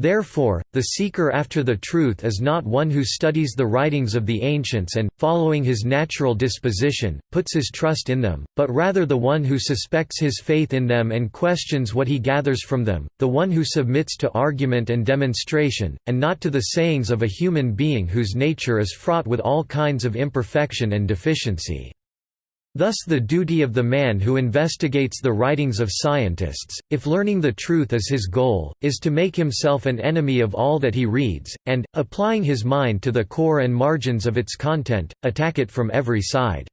Therefore, the seeker after the truth is not one who studies the writings of the ancients and, following his natural disposition, puts his trust in them, but rather the one who suspects his faith in them and questions what he gathers from them, the one who submits to argument and demonstration, and not to the sayings of a human being whose nature is fraught with all kinds of imperfection and deficiency. Thus the duty of the man who investigates the writings of scientists, if learning the truth is his goal, is to make himself an enemy of all that he reads, and, applying his mind to the core and margins of its content, attack it from every side.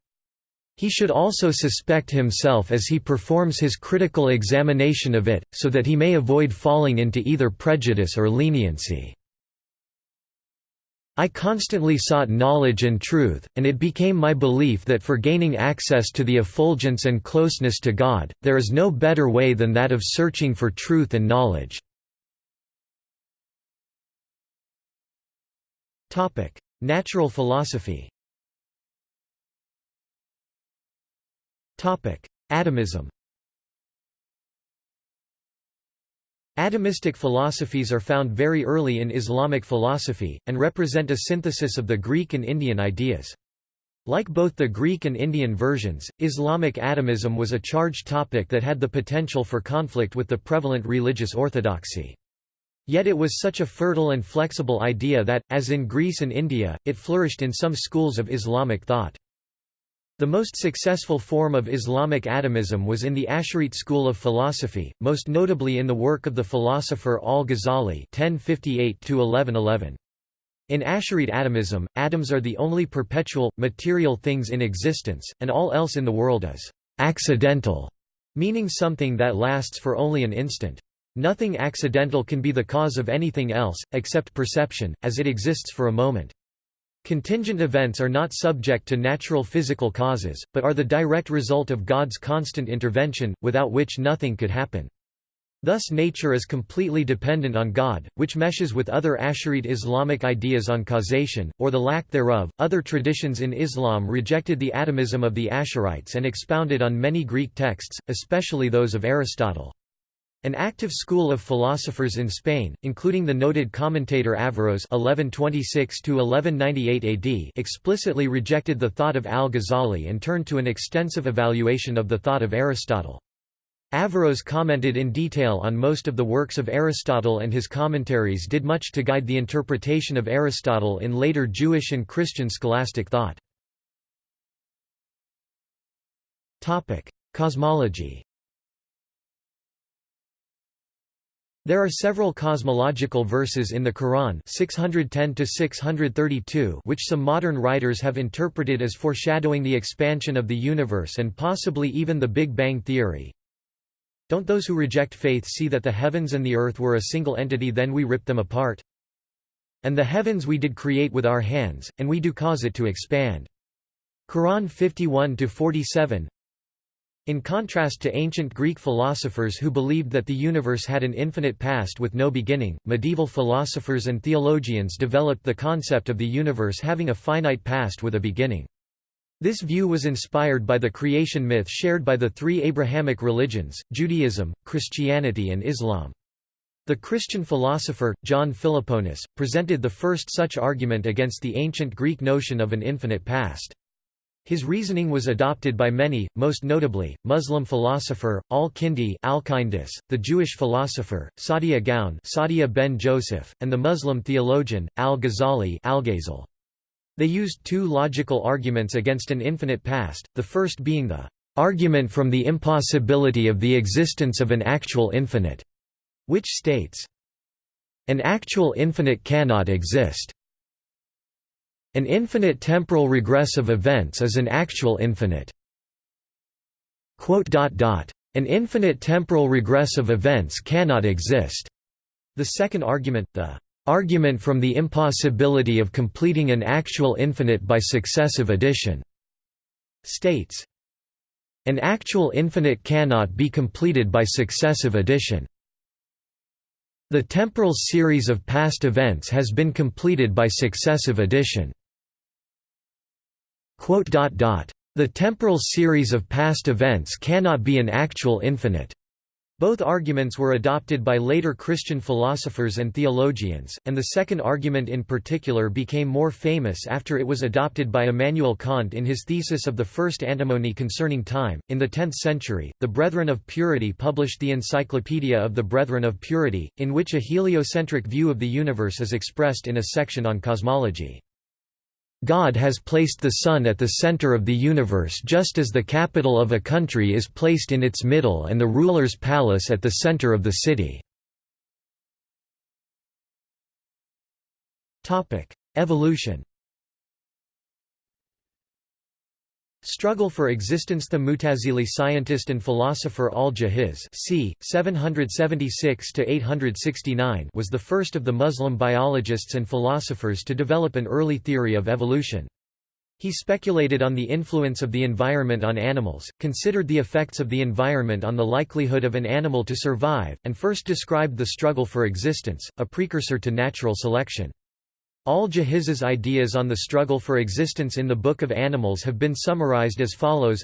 He should also suspect himself as he performs his critical examination of it, so that he may avoid falling into either prejudice or leniency. I constantly sought knowledge and truth, and it became my belief that for gaining access to the effulgence and closeness to God, there is no better way than that of searching for truth and knowledge. Natural philosophy Atomism Atomistic philosophies are found very early in Islamic philosophy, and represent a synthesis of the Greek and Indian ideas. Like both the Greek and Indian versions, Islamic atomism was a charged topic that had the potential for conflict with the prevalent religious orthodoxy. Yet it was such a fertile and flexible idea that, as in Greece and India, it flourished in some schools of Islamic thought. The most successful form of Islamic atomism was in the Asharite school of philosophy, most notably in the work of the philosopher al-Ghazali (1058–1111). In Asharite atomism, atoms are the only perpetual, material things in existence, and all else in the world is accidental, meaning something that lasts for only an instant. Nothing accidental can be the cause of anything else, except perception, as it exists for a moment. Contingent events are not subject to natural physical causes, but are the direct result of God's constant intervention, without which nothing could happen. Thus nature is completely dependent on God, which meshes with other Asharite Islamic ideas on causation, or the lack thereof. Other traditions in Islam rejected the atomism of the Asharites and expounded on many Greek texts, especially those of Aristotle. An active school of philosophers in Spain, including the noted commentator Averroes (1126–1198 AD), explicitly rejected the thought of al-Ghazali and turned to an extensive evaluation of the thought of Aristotle. Averroes commented in detail on most of the works of Aristotle and his commentaries did much to guide the interpretation of Aristotle in later Jewish and Christian scholastic thought. Cosmology There are several cosmological verses in the Quran 610 which some modern writers have interpreted as foreshadowing the expansion of the universe and possibly even the Big Bang theory. Don't those who reject faith see that the heavens and the earth were a single entity then we ripped them apart? And the heavens we did create with our hands, and we do cause it to expand. Quran 51-47 in contrast to ancient Greek philosophers who believed that the universe had an infinite past with no beginning, medieval philosophers and theologians developed the concept of the universe having a finite past with a beginning. This view was inspired by the creation myth shared by the three Abrahamic religions, Judaism, Christianity and Islam. The Christian philosopher, John Philoponus, presented the first such argument against the ancient Greek notion of an infinite past. His reasoning was adopted by many, most notably, Muslim philosopher, al-Kindi the Jewish philosopher, Saadia Gaon Saadia ben Joseph, and the Muslim theologian, al-Ghazali al They used two logical arguments against an infinite past, the first being the argument from the impossibility of the existence of an actual infinite, which states, an actual infinite cannot exist. An infinite temporal regress of events is an actual infinite. An infinite temporal regress of events cannot exist. The second argument, the argument from the impossibility of completing an actual infinite by successive addition, states, an actual infinite cannot be completed by successive addition. The temporal series of past events has been completed by successive addition. The temporal series of past events cannot be an actual infinite. Both arguments were adopted by later Christian philosophers and theologians, and the second argument in particular became more famous after it was adopted by Immanuel Kant in his thesis of the first antinomy concerning time. In the 10th century, the Brethren of Purity published the Encyclopedia of the Brethren of Purity, in which a heliocentric view of the universe is expressed in a section on cosmology. God has placed the Sun at the center of the universe just as the capital of a country is placed in its middle and the ruler's palace at the center of the city. Evolution Struggle for existence The Mutazili scientist and philosopher al-Jahiz c. 776–869 was the first of the Muslim biologists and philosophers to develop an early theory of evolution. He speculated on the influence of the environment on animals, considered the effects of the environment on the likelihood of an animal to survive, and first described the struggle for existence, a precursor to natural selection. Al-Jahiz's ideas on the struggle for existence in the Book of Animals have been summarized as follows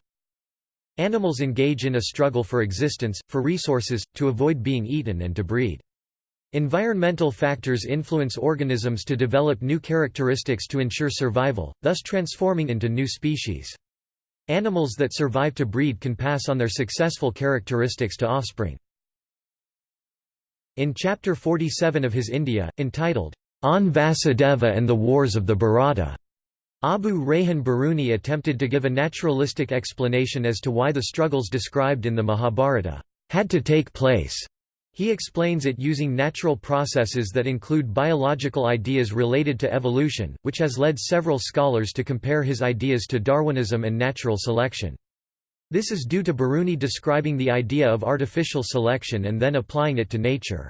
Animals engage in a struggle for existence, for resources, to avoid being eaten and to breed. Environmental factors influence organisms to develop new characteristics to ensure survival, thus transforming into new species. Animals that survive to breed can pass on their successful characteristics to offspring. In Chapter 47 of his India, entitled, On Vasudeva and the Wars of the Bharata, Abu Rayhan Biruni attempted to give a naturalistic explanation as to why the struggles described in the Mahabharata had to take place. He explains it using natural processes that include biological ideas related to evolution, which has led several scholars to compare his ideas to Darwinism and natural selection. This is due to Biruni describing the idea of artificial selection and then applying it to nature.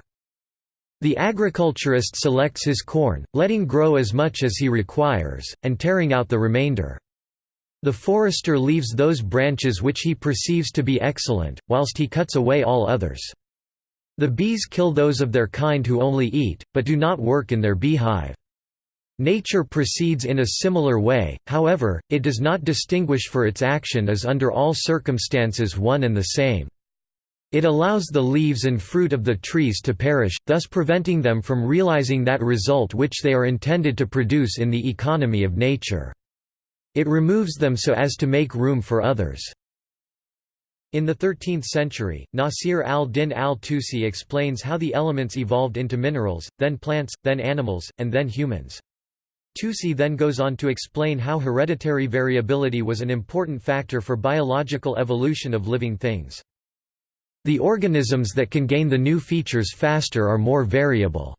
The agriculturist selects his corn, letting grow as much as he requires, and tearing out the remainder. The forester leaves those branches which he perceives to be excellent, whilst he cuts away all others. The bees kill those of their kind who only eat, but do not work in their beehive. Nature proceeds in a similar way, however, it does not distinguish for its action as under all circumstances one and the same. It allows the leaves and fruit of the trees to perish, thus preventing them from realizing that result which they are intended to produce in the economy of nature. It removes them so as to make room for others. In the 13th century, Nasir al-Din al-Tusi explains how the elements evolved into minerals, then plants, then animals, and then humans. Tusi then goes on to explain how hereditary variability was an important factor for biological evolution of living things. The organisms that can gain the new features faster are more variable.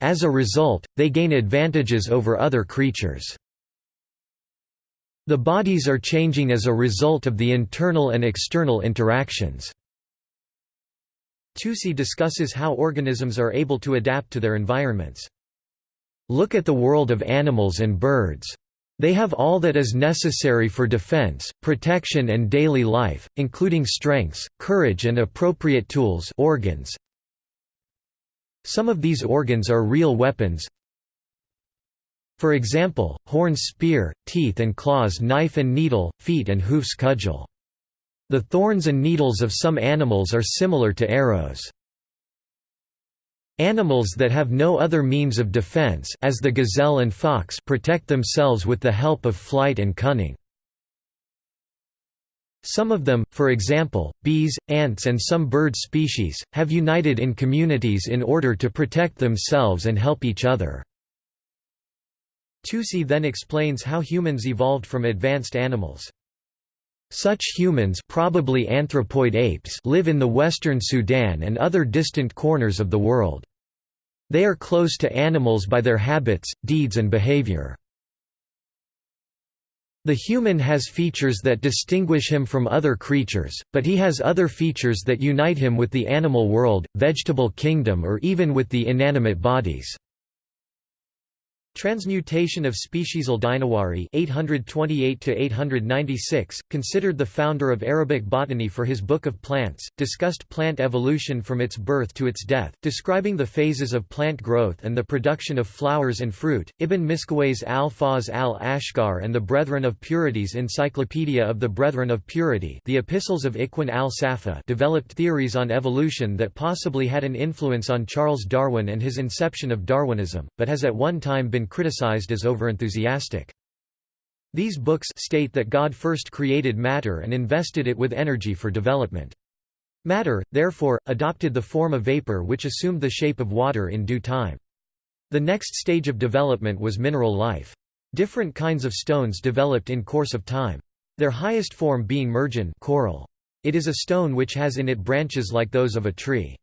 As a result, they gain advantages over other creatures. The bodies are changing as a result of the internal and external interactions. Tusi discusses how organisms are able to adapt to their environments. Look at the world of animals and birds. They have all that is necessary for defense, protection and daily life, including strengths, courage and appropriate tools organs. Some of these organs are real weapons. For example, horns spear, teeth and claws knife and needle, feet and hoofs cudgel. The thorns and needles of some animals are similar to arrows. Animals that have no other means of defense as the gazelle and fox protect themselves with the help of flight and cunning. Some of them, for example, bees, ants and some bird species, have united in communities in order to protect themselves and help each other. Tusi then explains how humans evolved from advanced animals. Such humans probably anthropoid apes live in the western Sudan and other distant corners of the world. They are close to animals by their habits, deeds and behavior. The human has features that distinguish him from other creatures, but he has other features that unite him with the animal world, vegetable kingdom or even with the inanimate bodies. Transmutation of species al-Dinawari (828–896), considered the founder of Arabic botany for his Book of Plants, discussed plant evolution from its birth to its death, describing the phases of plant growth and the production of flowers and fruit. Ibn Miskawayh's Al-Faz al-Ashqar and the Brethren of Purity's Encyclopedia of the Brethren of Purity, the Epistles of Ikhwan al-Safa, developed theories on evolution that possibly had an influence on Charles Darwin and his inception of Darwinism, but has at one time been criticized as overenthusiastic. These books state that God first created matter and invested it with energy for development. Matter, therefore, adopted the form of vapor which assumed the shape of water in due time. The next stage of development was mineral life. Different kinds of stones developed in course of time. Their highest form being marjan coral. It is a stone which has in it branches like those of a tree.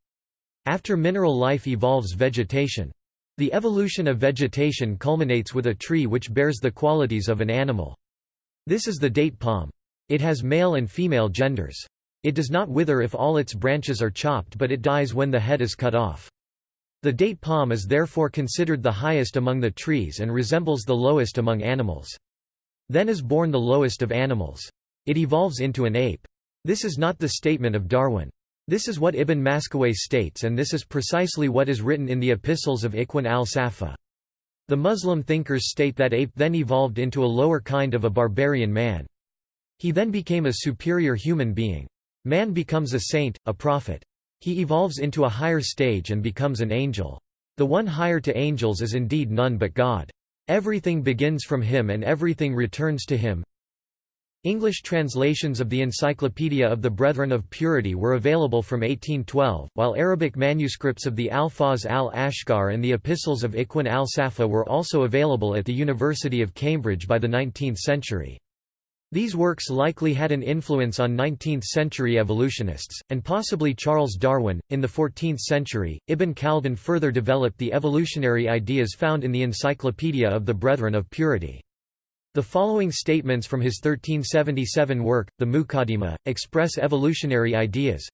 After mineral life evolves vegetation. The evolution of vegetation culminates with a tree which bears the qualities of an animal. This is the date palm. It has male and female genders. It does not wither if all its branches are chopped but it dies when the head is cut off. The date palm is therefore considered the highest among the trees and resembles the lowest among animals. Then is born the lowest of animals. It evolves into an ape. This is not the statement of Darwin. This is what Ibn Miskawayh states and this is precisely what is written in the epistles of Ikhwan al-Safa. The Muslim thinkers state that ape then evolved into a lower kind of a barbarian man. He then became a superior human being. Man becomes a saint, a prophet. He evolves into a higher stage and becomes an angel. The one higher to angels is indeed none but God. Everything begins from him and everything returns to him. English translations of the Encyclopedia of the Brethren of Purity were available from 1812, while Arabic manuscripts of the Alfaz al-Ashqar and the Epistles of Ikhwan al-Safa were also available at the University of Cambridge by the 19th century. These works likely had an influence on 19th-century evolutionists, and possibly Charles Darwin. In the 14th century, Ibn Khaldun further developed the evolutionary ideas found in the Encyclopedia of the Brethren of Purity. The following statements from his 1377 work, the Muqaddimah, express evolutionary ideas.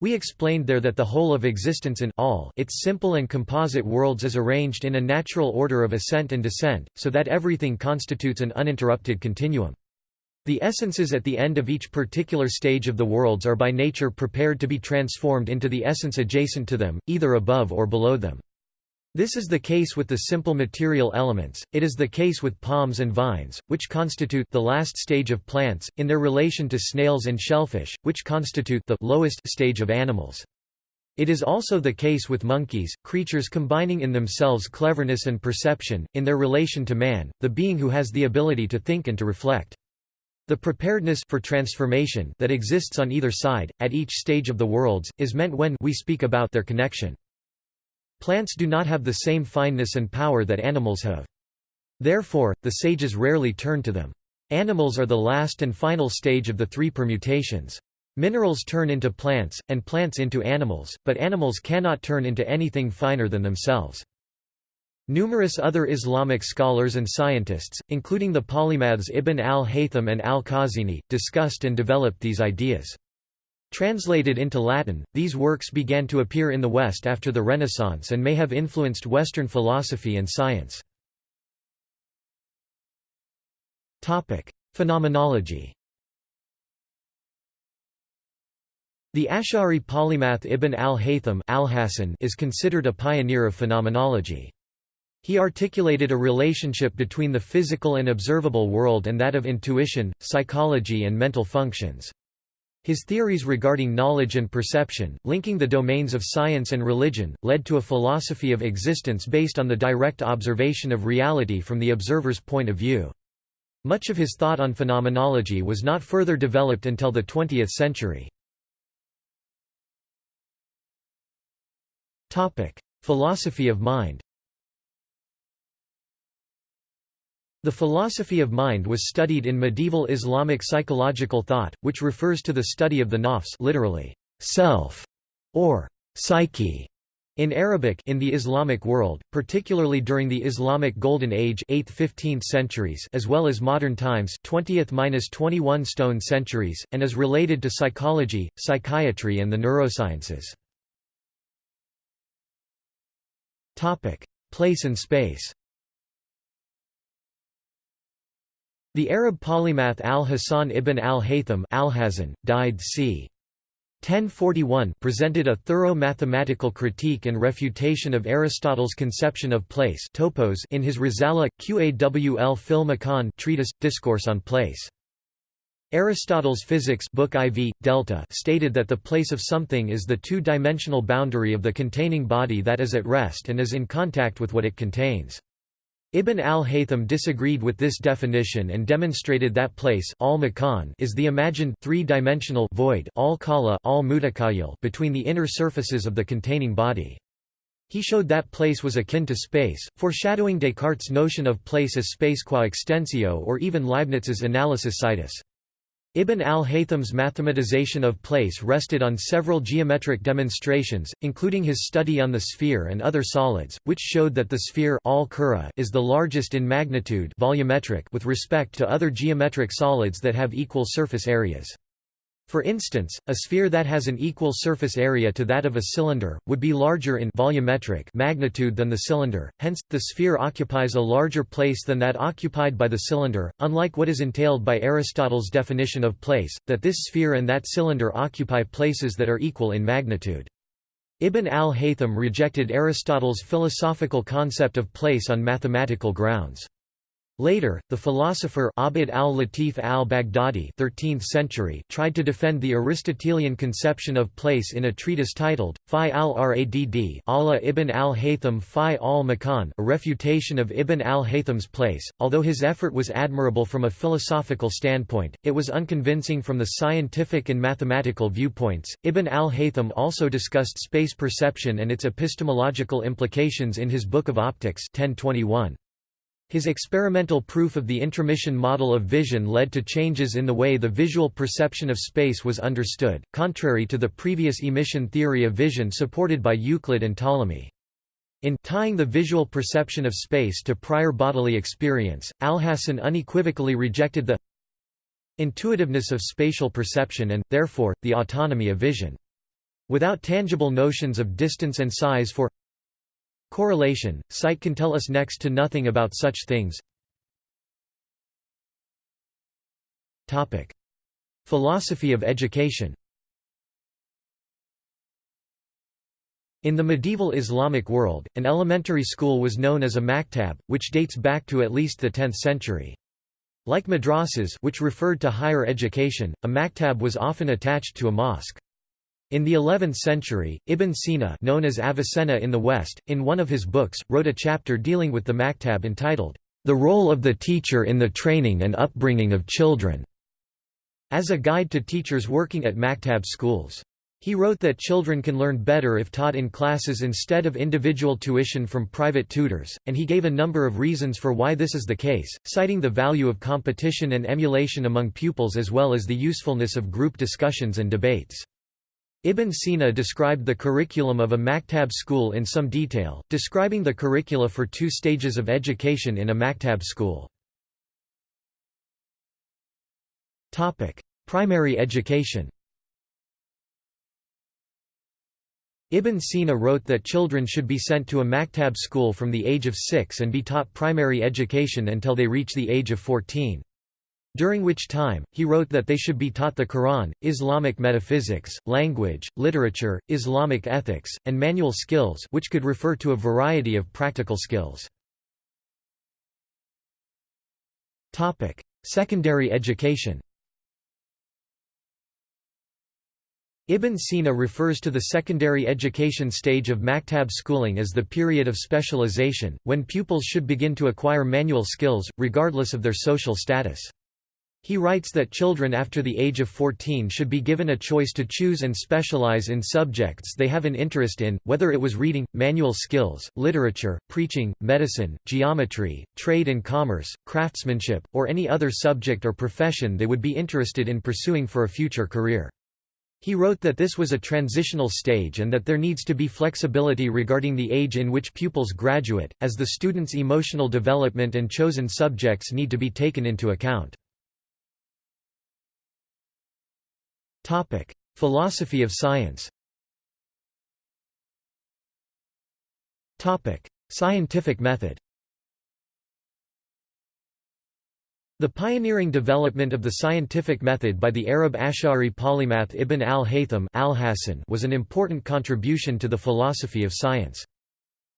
We explained there that the whole of existence in all its simple and composite worlds is arranged in a natural order of ascent and descent, so that everything constitutes an uninterrupted continuum. The essences at the end of each particular stage of the worlds are by nature prepared to be transformed into the essence adjacent to them, either above or below them. This is the case with the simple material elements, it is the case with palms and vines, which constitute the last stage of plants, in their relation to snails and shellfish, which constitute the lowest stage of animals. It is also the case with monkeys, creatures combining in themselves cleverness and perception, in their relation to man, the being who has the ability to think and to reflect. The preparedness for transformation that exists on either side, at each stage of the worlds, is meant when we speak about their connection. Plants do not have the same fineness and power that animals have. Therefore, the sages rarely turn to them. Animals are the last and final stage of the three permutations. Minerals turn into plants, and plants into animals, but animals cannot turn into anything finer than themselves. Numerous other Islamic scholars and scientists, including the polymaths Ibn al-Haytham and al-Khazini, discussed and developed these ideas. Translated into Latin, these works began to appear in the West after the Renaissance and may have influenced Western philosophy and science. Phenomenology The Ash'ari polymath Ibn al-Haytham al is considered a pioneer of phenomenology. He articulated a relationship between the physical and observable world and that of intuition, psychology and mental functions. His theories regarding knowledge and perception, linking the domains of science and religion, led to a philosophy of existence based on the direct observation of reality from the observer's point of view. Much of his thought on phenomenology was not further developed until the 20th century. Philosophy of mind The philosophy of mind was studied in medieval Islamic psychological thought, which refers to the study of the nafs literally, self, or psyche. In Arabic in the Islamic world, particularly during the Islamic Golden Age 8th–15th centuries as well as modern times 20th–21 stone centuries, and is related to psychology, psychiatry and the neurosciences. Place and space The Arab polymath al-Hasan ibn al-Haytham died c. 1041 presented a thorough mathematical critique and refutation of Aristotle's conception of place topos in his Risala, Qawl fil treatise, Discourse on Place. Aristotle's Physics book IV, Delta stated that the place of something is the two-dimensional boundary of the containing body that is at rest and is in contact with what it contains. Ibn al-Haytham disagreed with this definition and demonstrated that place al is the imagined three-dimensional void al al between the inner surfaces of the containing body. He showed that place was akin to space, foreshadowing Descartes' notion of place as space qua extensio or even Leibniz's analysis situs. Ibn al-Haytham's mathematization of place rested on several geometric demonstrations, including his study on the sphere and other solids, which showed that the sphere al is the largest in magnitude volumetric with respect to other geometric solids that have equal surface areas. For instance, a sphere that has an equal surface area to that of a cylinder, would be larger in volumetric magnitude than the cylinder, hence, the sphere occupies a larger place than that occupied by the cylinder, unlike what is entailed by Aristotle's definition of place, that this sphere and that cylinder occupy places that are equal in magnitude. Ibn al-Haytham rejected Aristotle's philosophical concept of place on mathematical grounds. Later, the philosopher Abd al-Latif al-Baghdadi tried to defend the Aristotelian conception of place in a treatise titled, Fi al-Radd Allah ibn al-Haytham Fi al-Makan a refutation of Ibn al-Haytham's place. Although his effort was admirable from a philosophical standpoint, it was unconvincing from the scientific and mathematical viewpoints. Ibn al-Haytham also discussed space perception and its epistemological implications in his Book of Optics 1021. His experimental proof of the intromission model of vision led to changes in the way the visual perception of space was understood, contrary to the previous emission theory of vision supported by Euclid and Ptolemy. In tying the visual perception of space to prior bodily experience, Alhazen unequivocally rejected the intuitiveness of spatial perception and, therefore, the autonomy of vision. Without tangible notions of distance and size for Correlation, sight can tell us next to nothing about such things. Topic. Philosophy of education In the medieval Islamic world, an elementary school was known as a maktab, which dates back to at least the 10th century. Like madrasas which referred to higher education, a maktab was often attached to a mosque. In the 11th century, Ibn Sina known as Avicenna in the West, in one of his books, wrote a chapter dealing with the maktab entitled, The Role of the Teacher in the Training and Upbringing of Children, as a guide to teachers working at maktab schools. He wrote that children can learn better if taught in classes instead of individual tuition from private tutors, and he gave a number of reasons for why this is the case, citing the value of competition and emulation among pupils as well as the usefulness of group discussions and debates. Ibn Sina described the curriculum of a maktab school in some detail, describing the curricula for two stages of education in a maktab school. Primary education Ibn Sina wrote that children should be sent to a maktab school from the age of six and be taught primary education until they reach the age of 14 during which time, he wrote that they should be taught the Quran, Islamic metaphysics, language, literature, Islamic ethics, and manual skills which could refer to a variety of practical skills. Secondary education Ibn Sina refers to the secondary education stage of maktab schooling as the period of specialization, when pupils should begin to acquire manual skills, regardless of their social status. He writes that children after the age of 14 should be given a choice to choose and specialize in subjects they have an interest in, whether it was reading, manual skills, literature, preaching, medicine, geometry, trade and commerce, craftsmanship, or any other subject or profession they would be interested in pursuing for a future career. He wrote that this was a transitional stage and that there needs to be flexibility regarding the age in which pupils graduate, as the student's emotional development and chosen subjects need to be taken into account. Topic: Philosophy of science. Topic: Scientific method. The pioneering development of the scientific method by the Arab Ash'ari polymath Ibn al-Haytham al was an important contribution to the philosophy of science.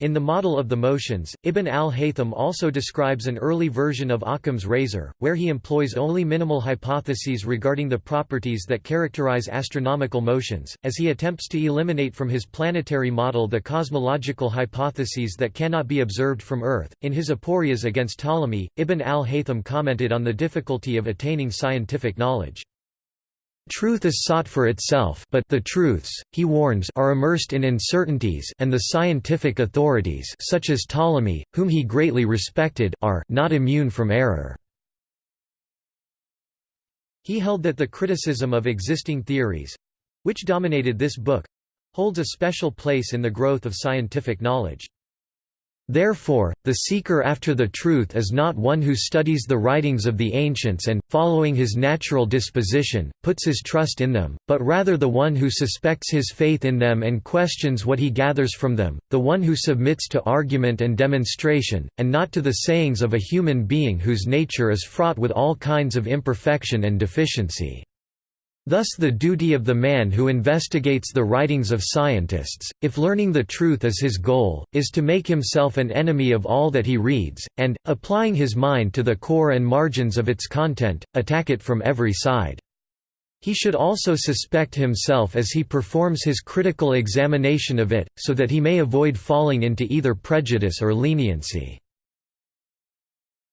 In the model of the motions, Ibn al-Haytham also describes an early version of Occam's razor, where he employs only minimal hypotheses regarding the properties that characterize astronomical motions, as he attempts to eliminate from his planetary model the cosmological hypotheses that cannot be observed from Earth. In his Aporias against Ptolemy, Ibn al-Haytham commented on the difficulty of attaining scientific knowledge. Truth is sought for itself but the truths, he warns are immersed in uncertainties and the scientific authorities such as Ptolemy, whom he greatly respected are not immune from error. He held that the criticism of existing theories—which dominated this book—holds a special place in the growth of scientific knowledge. Therefore, the seeker after the truth is not one who studies the writings of the ancients and, following his natural disposition, puts his trust in them, but rather the one who suspects his faith in them and questions what he gathers from them, the one who submits to argument and demonstration, and not to the sayings of a human being whose nature is fraught with all kinds of imperfection and deficiency. Thus the duty of the man who investigates the writings of scientists, if learning the truth is his goal, is to make himself an enemy of all that he reads, and, applying his mind to the core and margins of its content, attack it from every side. He should also suspect himself as he performs his critical examination of it, so that he may avoid falling into either prejudice or leniency.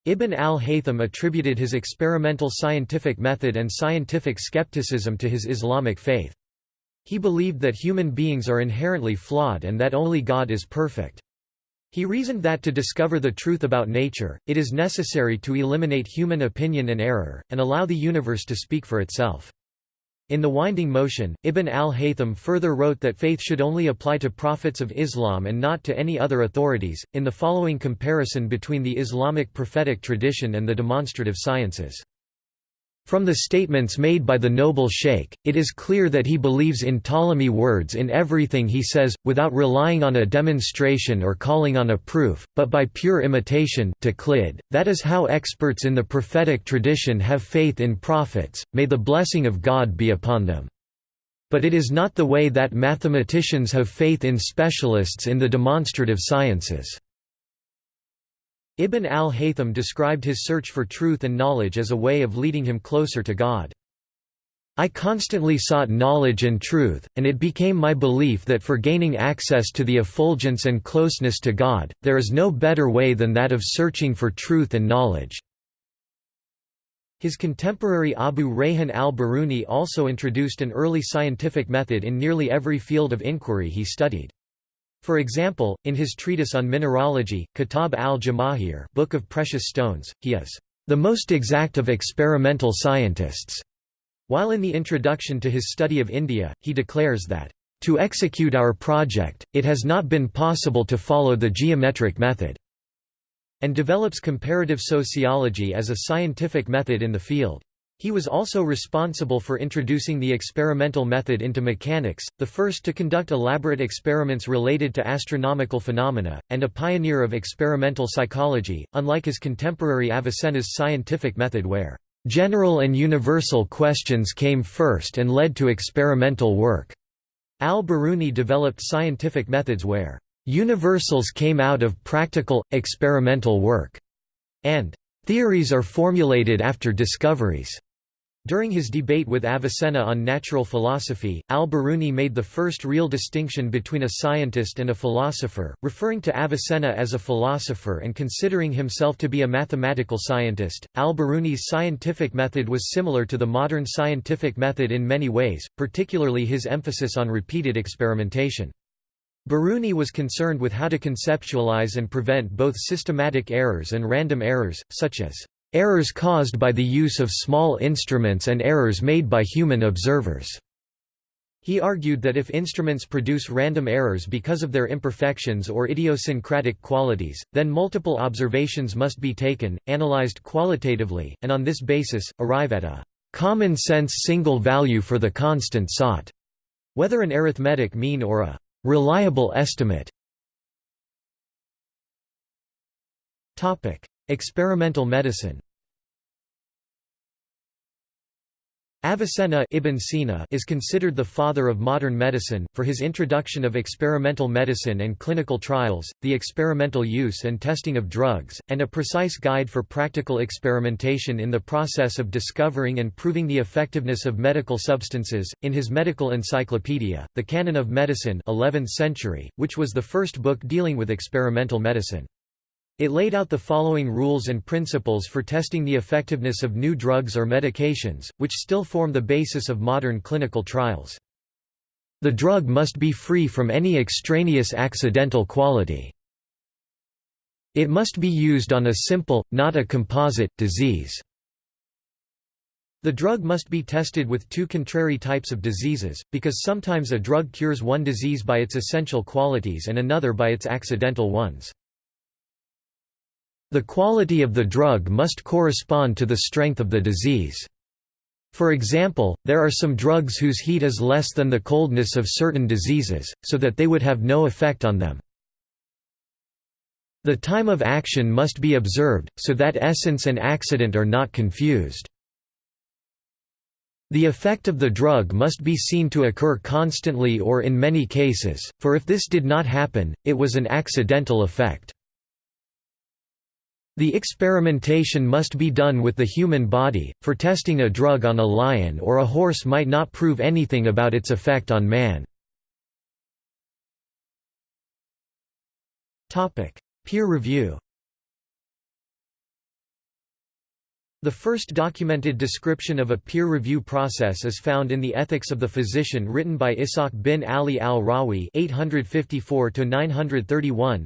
Ibn al-Haytham attributed his experimental scientific method and scientific skepticism to his Islamic faith. He believed that human beings are inherently flawed and that only God is perfect. He reasoned that to discover the truth about nature, it is necessary to eliminate human opinion and error, and allow the universe to speak for itself. In The Winding Motion, Ibn al-Haytham further wrote that faith should only apply to prophets of Islam and not to any other authorities, in the following comparison between the Islamic prophetic tradition and the demonstrative sciences. From the statements made by the noble sheikh, it is clear that he believes in Ptolemy words in everything he says, without relying on a demonstration or calling on a proof, but by pure imitation taqlid. that is how experts in the prophetic tradition have faith in prophets, may the blessing of God be upon them. But it is not the way that mathematicians have faith in specialists in the demonstrative sciences. Ibn al-Haytham described his search for truth and knowledge as a way of leading him closer to God. I constantly sought knowledge and truth, and it became my belief that for gaining access to the effulgence and closeness to God, there is no better way than that of searching for truth and knowledge." His contemporary Abu Rayhan al-Biruni also introduced an early scientific method in nearly every field of inquiry he studied. For example, in his treatise on mineralogy, Kitab al-Jamahir Book of Precious Stones, he is the most exact of experimental scientists, while in the introduction to his study of India, he declares that, "...to execute our project, it has not been possible to follow the geometric method," and develops comparative sociology as a scientific method in the field. He was also responsible for introducing the experimental method into mechanics, the first to conduct elaborate experiments related to astronomical phenomena, and a pioneer of experimental psychology, unlike his contemporary Avicenna's scientific method where general and universal questions came first and led to experimental work. Al-Biruni developed scientific methods where universals came out of practical, experimental work, and theories are formulated after discoveries. During his debate with Avicenna on natural philosophy, al-Biruni made the first real distinction between a scientist and a philosopher, referring to Avicenna as a philosopher and considering himself to be a mathematical scientist. Al-Biruni's scientific method was similar to the modern scientific method in many ways, particularly his emphasis on repeated experimentation. Biruni was concerned with how to conceptualize and prevent both systematic errors and random errors, such as errors caused by the use of small instruments and errors made by human observers. He argued that if instruments produce random errors because of their imperfections or idiosyncratic qualities, then multiple observations must be taken, analyzed qualitatively, and on this basis, arrive at a common-sense single value for the constant sought, whether an arithmetic mean or a reliable estimate. Experimental medicine Avicenna Ibn Sina is considered the father of modern medicine, for his introduction of experimental medicine and clinical trials, the experimental use and testing of drugs, and a precise guide for practical experimentation in the process of discovering and proving the effectiveness of medical substances. In his medical encyclopedia, The Canon of Medicine 11th century, which was the first book dealing with experimental medicine. It laid out the following rules and principles for testing the effectiveness of new drugs or medications, which still form the basis of modern clinical trials. The drug must be free from any extraneous accidental quality. It must be used on a simple, not a composite, disease. The drug must be tested with two contrary types of diseases, because sometimes a drug cures one disease by its essential qualities and another by its accidental ones. The quality of the drug must correspond to the strength of the disease. For example, there are some drugs whose heat is less than the coldness of certain diseases, so that they would have no effect on them. The time of action must be observed, so that essence and accident are not confused. The effect of the drug must be seen to occur constantly or in many cases, for if this did not happen, it was an accidental effect. The experimentation must be done with the human body, for testing a drug on a lion or a horse might not prove anything about its effect on man. Peer review The first documented description of a peer review process is found in the Ethics of the Physician written by Ishaq bin Ali al-Rahwi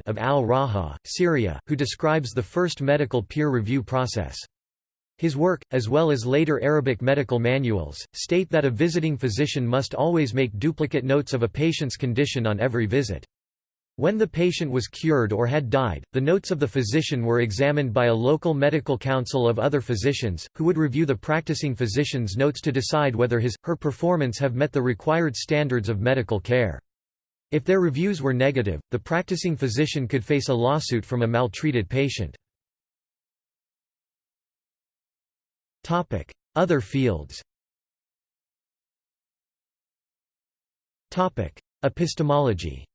of al-Raha, Syria, who describes the first medical peer review process. His work, as well as later Arabic medical manuals, state that a visiting physician must always make duplicate notes of a patient's condition on every visit. When the patient was cured or had died, the notes of the physician were examined by a local medical council of other physicians, who would review the practicing physician's notes to decide whether his, her performance have met the required standards of medical care. If their reviews were negative, the practicing physician could face a lawsuit from a maltreated patient. Other fields Epistemology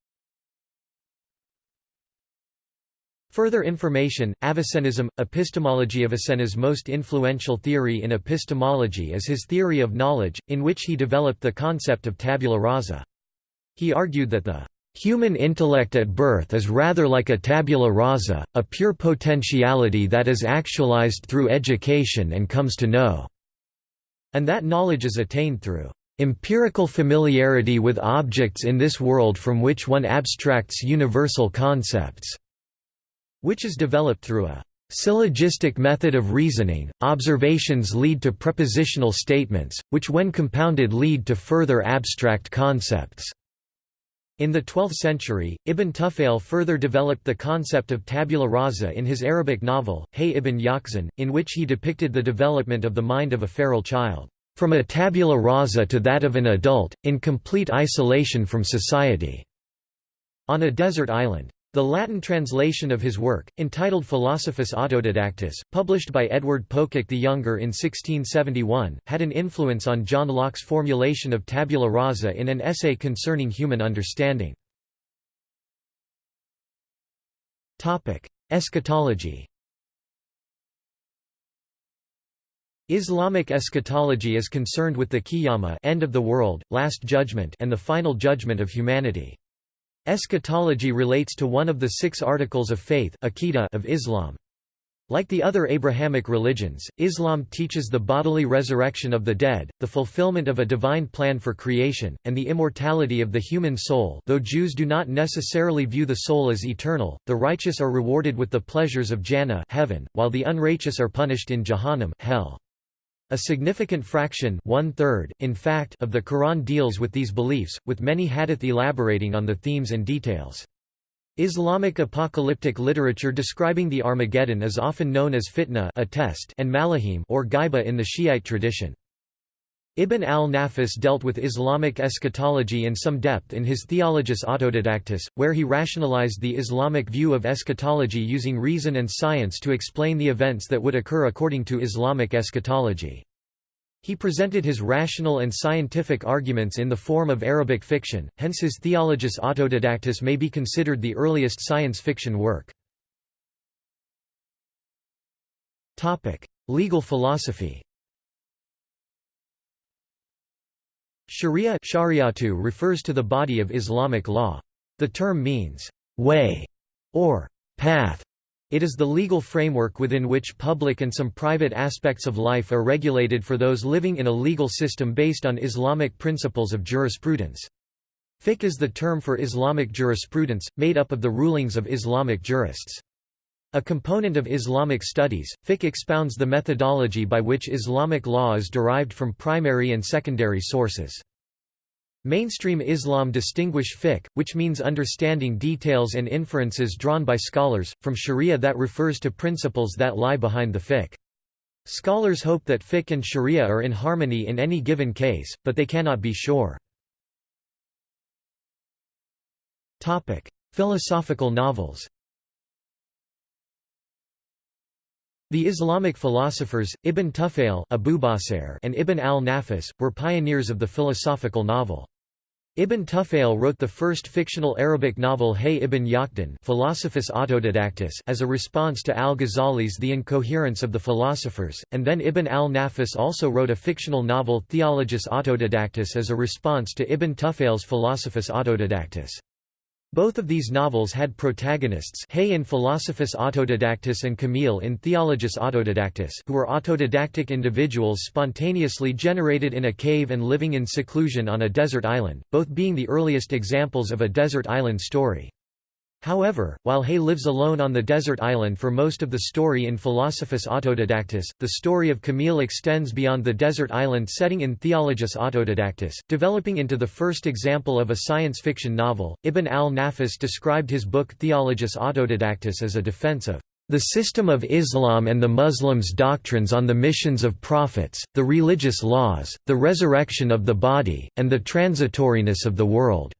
Further information, Avicennism, epistemology of Avicenna's most influential theory in epistemology is his theory of knowledge, in which he developed the concept of tabula rasa. He argued that the human intellect at birth is rather like a tabula rasa, a pure potentiality that is actualized through education and comes to know, and that knowledge is attained through empirical familiarity with objects in this world from which one abstracts universal concepts which is developed through a syllogistic method of reasoning. Observations lead to propositional statements, which when compounded lead to further abstract concepts. In the 12th century, Ibn Tufayl further developed the concept of tabula rasa in his Arabic novel, Hay ibn Yaqzan, in which he depicted the development of the mind of a feral child, from a tabula rasa to that of an adult, in complete isolation from society, on a desert island. The Latin translation of his work, entitled Philosophus Autodidactus, published by Edward Pococke the Younger in 1671, had an influence on John Locke's formulation of tabula rasa in an essay concerning human understanding. Eschatology Islamic eschatology is concerned with the qiyamah end of the world, last judgment and the final judgment of humanity. Eschatology relates to one of the six articles of faith of Islam. Like the other Abrahamic religions, Islam teaches the bodily resurrection of the dead, the fulfillment of a divine plan for creation, and the immortality of the human soul though Jews do not necessarily view the soul as eternal, the righteous are rewarded with the pleasures of Jannah heaven, while the unrighteous are punished in Jahannam hell. A significant fraction one-third, in fact, of the Quran deals with these beliefs, with many hadith elaborating on the themes and details. Islamic apocalyptic literature describing the Armageddon is often known as fitna a test and malahim or gaiba in the Shiite tradition. Ibn al-Nafis dealt with Islamic eschatology in some depth in his Theologus Autodidactus, where he rationalized the Islamic view of eschatology using reason and science to explain the events that would occur according to Islamic eschatology. He presented his rational and scientific arguments in the form of Arabic fiction, hence his Theologus Autodidactus may be considered the earliest science fiction work. Legal philosophy Sharia refers to the body of Islamic law. The term means, way, or path. It is the legal framework within which public and some private aspects of life are regulated for those living in a legal system based on Islamic principles of jurisprudence. Fiqh is the term for Islamic jurisprudence, made up of the rulings of Islamic jurists. A component of Islamic studies, fiqh expounds the methodology by which Islamic law is derived from primary and secondary sources. Mainstream Islam distinguish fiqh, which means understanding details and inferences drawn by scholars, from sharia that refers to principles that lie behind the fiqh. Scholars hope that fiqh and sharia are in harmony in any given case, but they cannot be sure. Philosophical novels The Islamic philosophers, Ibn Tufayl and Ibn al-Nafis, were pioneers of the philosophical novel. Ibn Tufayl wrote the first fictional Arabic novel Hay ibn Yaqdan Philosophus Autodidactus as a response to al-Ghazali's The Incoherence of the Philosophers, and then Ibn al-Nafis also wrote a fictional novel Theologus Autodidactus as a response to Ibn Tufayl's Philosophus Autodidactus. Both of these novels had protagonists Hay in Philosophus Autodidactus and Kamil in Theologus Autodidactus who were autodidactic individuals spontaneously generated in a cave and living in seclusion on a desert island, both being the earliest examples of a desert island story. However, while Hay lives alone on the desert island for most of the story in Philosophus Autodidactus, the story of Kamil extends beyond the desert island setting in Theologus Autodidactus, developing into the first example of a science fiction novel. Ibn al-Nafis described his book Theologus Autodidactus as a defense of the system of Islam and the Muslims' doctrines on the missions of prophets, the religious laws, the resurrection of the body, and the transitoriness of the world.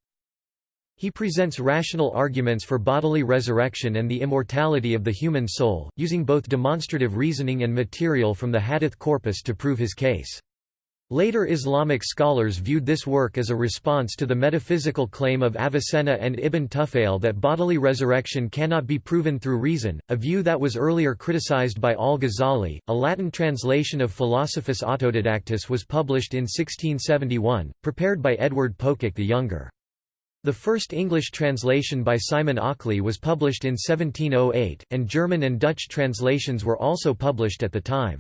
He presents rational arguments for bodily resurrection and the immortality of the human soul, using both demonstrative reasoning and material from the hadith corpus to prove his case. Later Islamic scholars viewed this work as a response to the metaphysical claim of Avicenna and Ibn Tufayl that bodily resurrection cannot be proven through reason, a view that was earlier criticized by al-Ghazali. A Latin translation of Philosophus Autodidactus was published in 1671, prepared by Edward Pococke the Younger. The first English translation by Simon Ockley was published in 1708, and German and Dutch translations were also published at the time.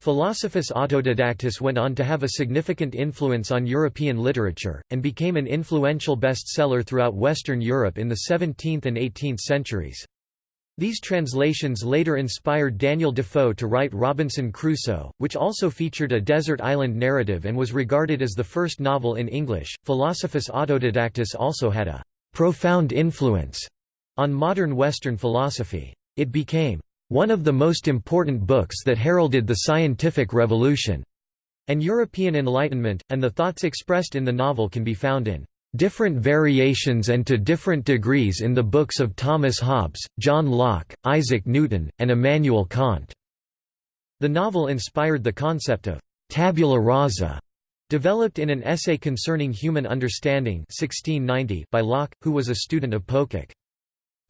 Philosophus Autodidactus went on to have a significant influence on European literature, and became an influential bestseller throughout Western Europe in the 17th and 18th centuries. These translations later inspired Daniel Defoe to write Robinson Crusoe, which also featured a desert island narrative and was regarded as the first novel in English. Philosophus Autodidactus also had a profound influence on modern Western philosophy. It became one of the most important books that heralded the scientific revolution and European Enlightenment, and the thoughts expressed in the novel can be found in different variations and to different degrees in the books of Thomas Hobbes, John Locke, Isaac Newton, and Immanuel Kant. The novel inspired the concept of tabula rasa, developed in an essay concerning human understanding 1690 by Locke, who was a student of Pococke.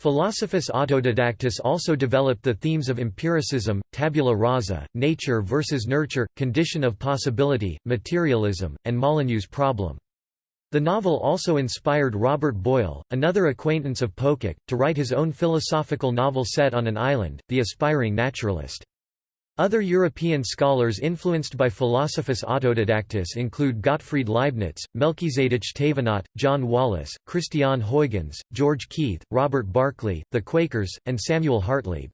Philosophus Autodidactus also developed the themes of empiricism, tabula rasa, nature versus nurture, condition of possibility, materialism, and Molyneux's problem. The novel also inspired Robert Boyle, another acquaintance of Pococke, to write his own philosophical novel set on an island, The Aspiring Naturalist. Other European scholars influenced by Philosophus Autodidactus include Gottfried Leibniz, Melchizedek Thévenot, John Wallis, Christian Huygens, George Keith, Robert Barclay, the Quakers, and Samuel Hartlib.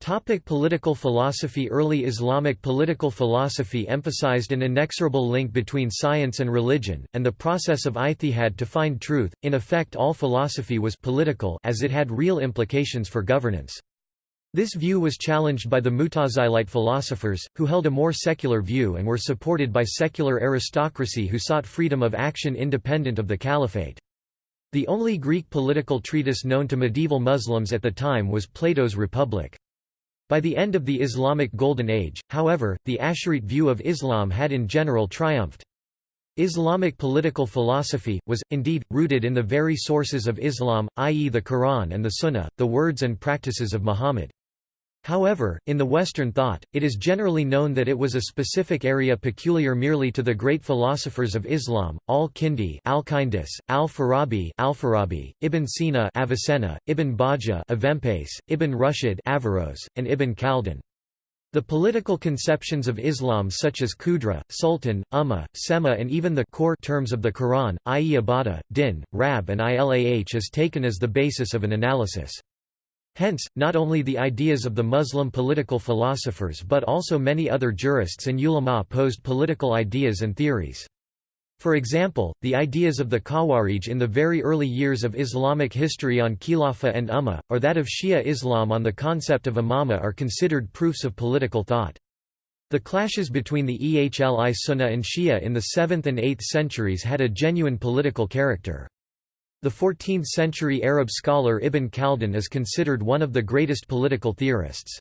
Topic political philosophy Early Islamic political philosophy emphasized an inexorable link between science and religion, and the process of ijtihad to find truth. In effect all philosophy was political as it had real implications for governance. This view was challenged by the Mutazilite philosophers, who held a more secular view and were supported by secular aristocracy who sought freedom of action independent of the caliphate. The only Greek political treatise known to medieval Muslims at the time was Plato's Republic. By the end of the Islamic Golden Age, however, the Asharite view of Islam had in general triumphed. Islamic political philosophy, was, indeed, rooted in the very sources of Islam, i.e. the Quran and the Sunnah, the words and practices of Muhammad. However, in the Western thought, it is generally known that it was a specific area peculiar merely to the great philosophers of Islam, al-Kindi Alkindus, al-Farabi al-Farabi, Ibn Sina Avicenna, Ibn Bajjah Avempace, Ibn Rushd Averroes, and Ibn Khaldun. The political conceptions of Islam such as Qudra, Sultan, Ummah, Sema and even the core terms of the Quran, i.e. Ibadah, Din, Rab and Ilah is taken as the basis of an analysis. Hence, not only the ideas of the Muslim political philosophers but also many other jurists and ulama posed political ideas and theories. For example, the ideas of the Khawarij in the very early years of Islamic history on Khilafah and Ummah, or that of Shia Islam on the concept of imamah are considered proofs of political thought. The clashes between the Ehli Sunnah and Shia in the 7th and 8th centuries had a genuine political character. The 14th-century Arab scholar Ibn Khaldun is considered one of the greatest political theorists.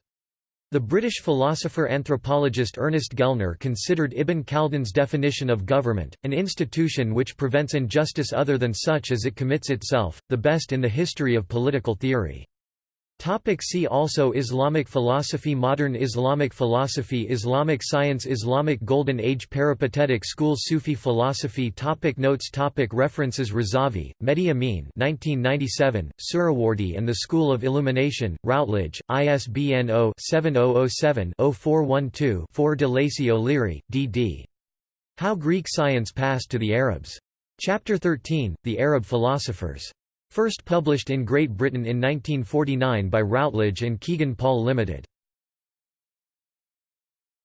The British philosopher-anthropologist Ernest Gellner considered Ibn Khaldun's definition of government, an institution which prevents injustice other than such as it commits itself, the best in the history of political theory. Topic see also Islamic philosophy Modern Islamic philosophy Islamic science Islamic Golden Age Peripatetic school Sufi philosophy topic Notes topic References Razavi, Mehdi Amin 1997, Suhrawardi and the School of Illumination, Routledge, ISBN 0-7007-0412-4 de Lacy O'Leary, D.D. How Greek Science Passed to the Arabs. Chapter 13, The Arab Philosophers. First published in Great Britain in 1949 by Routledge and Kegan Paul Limited.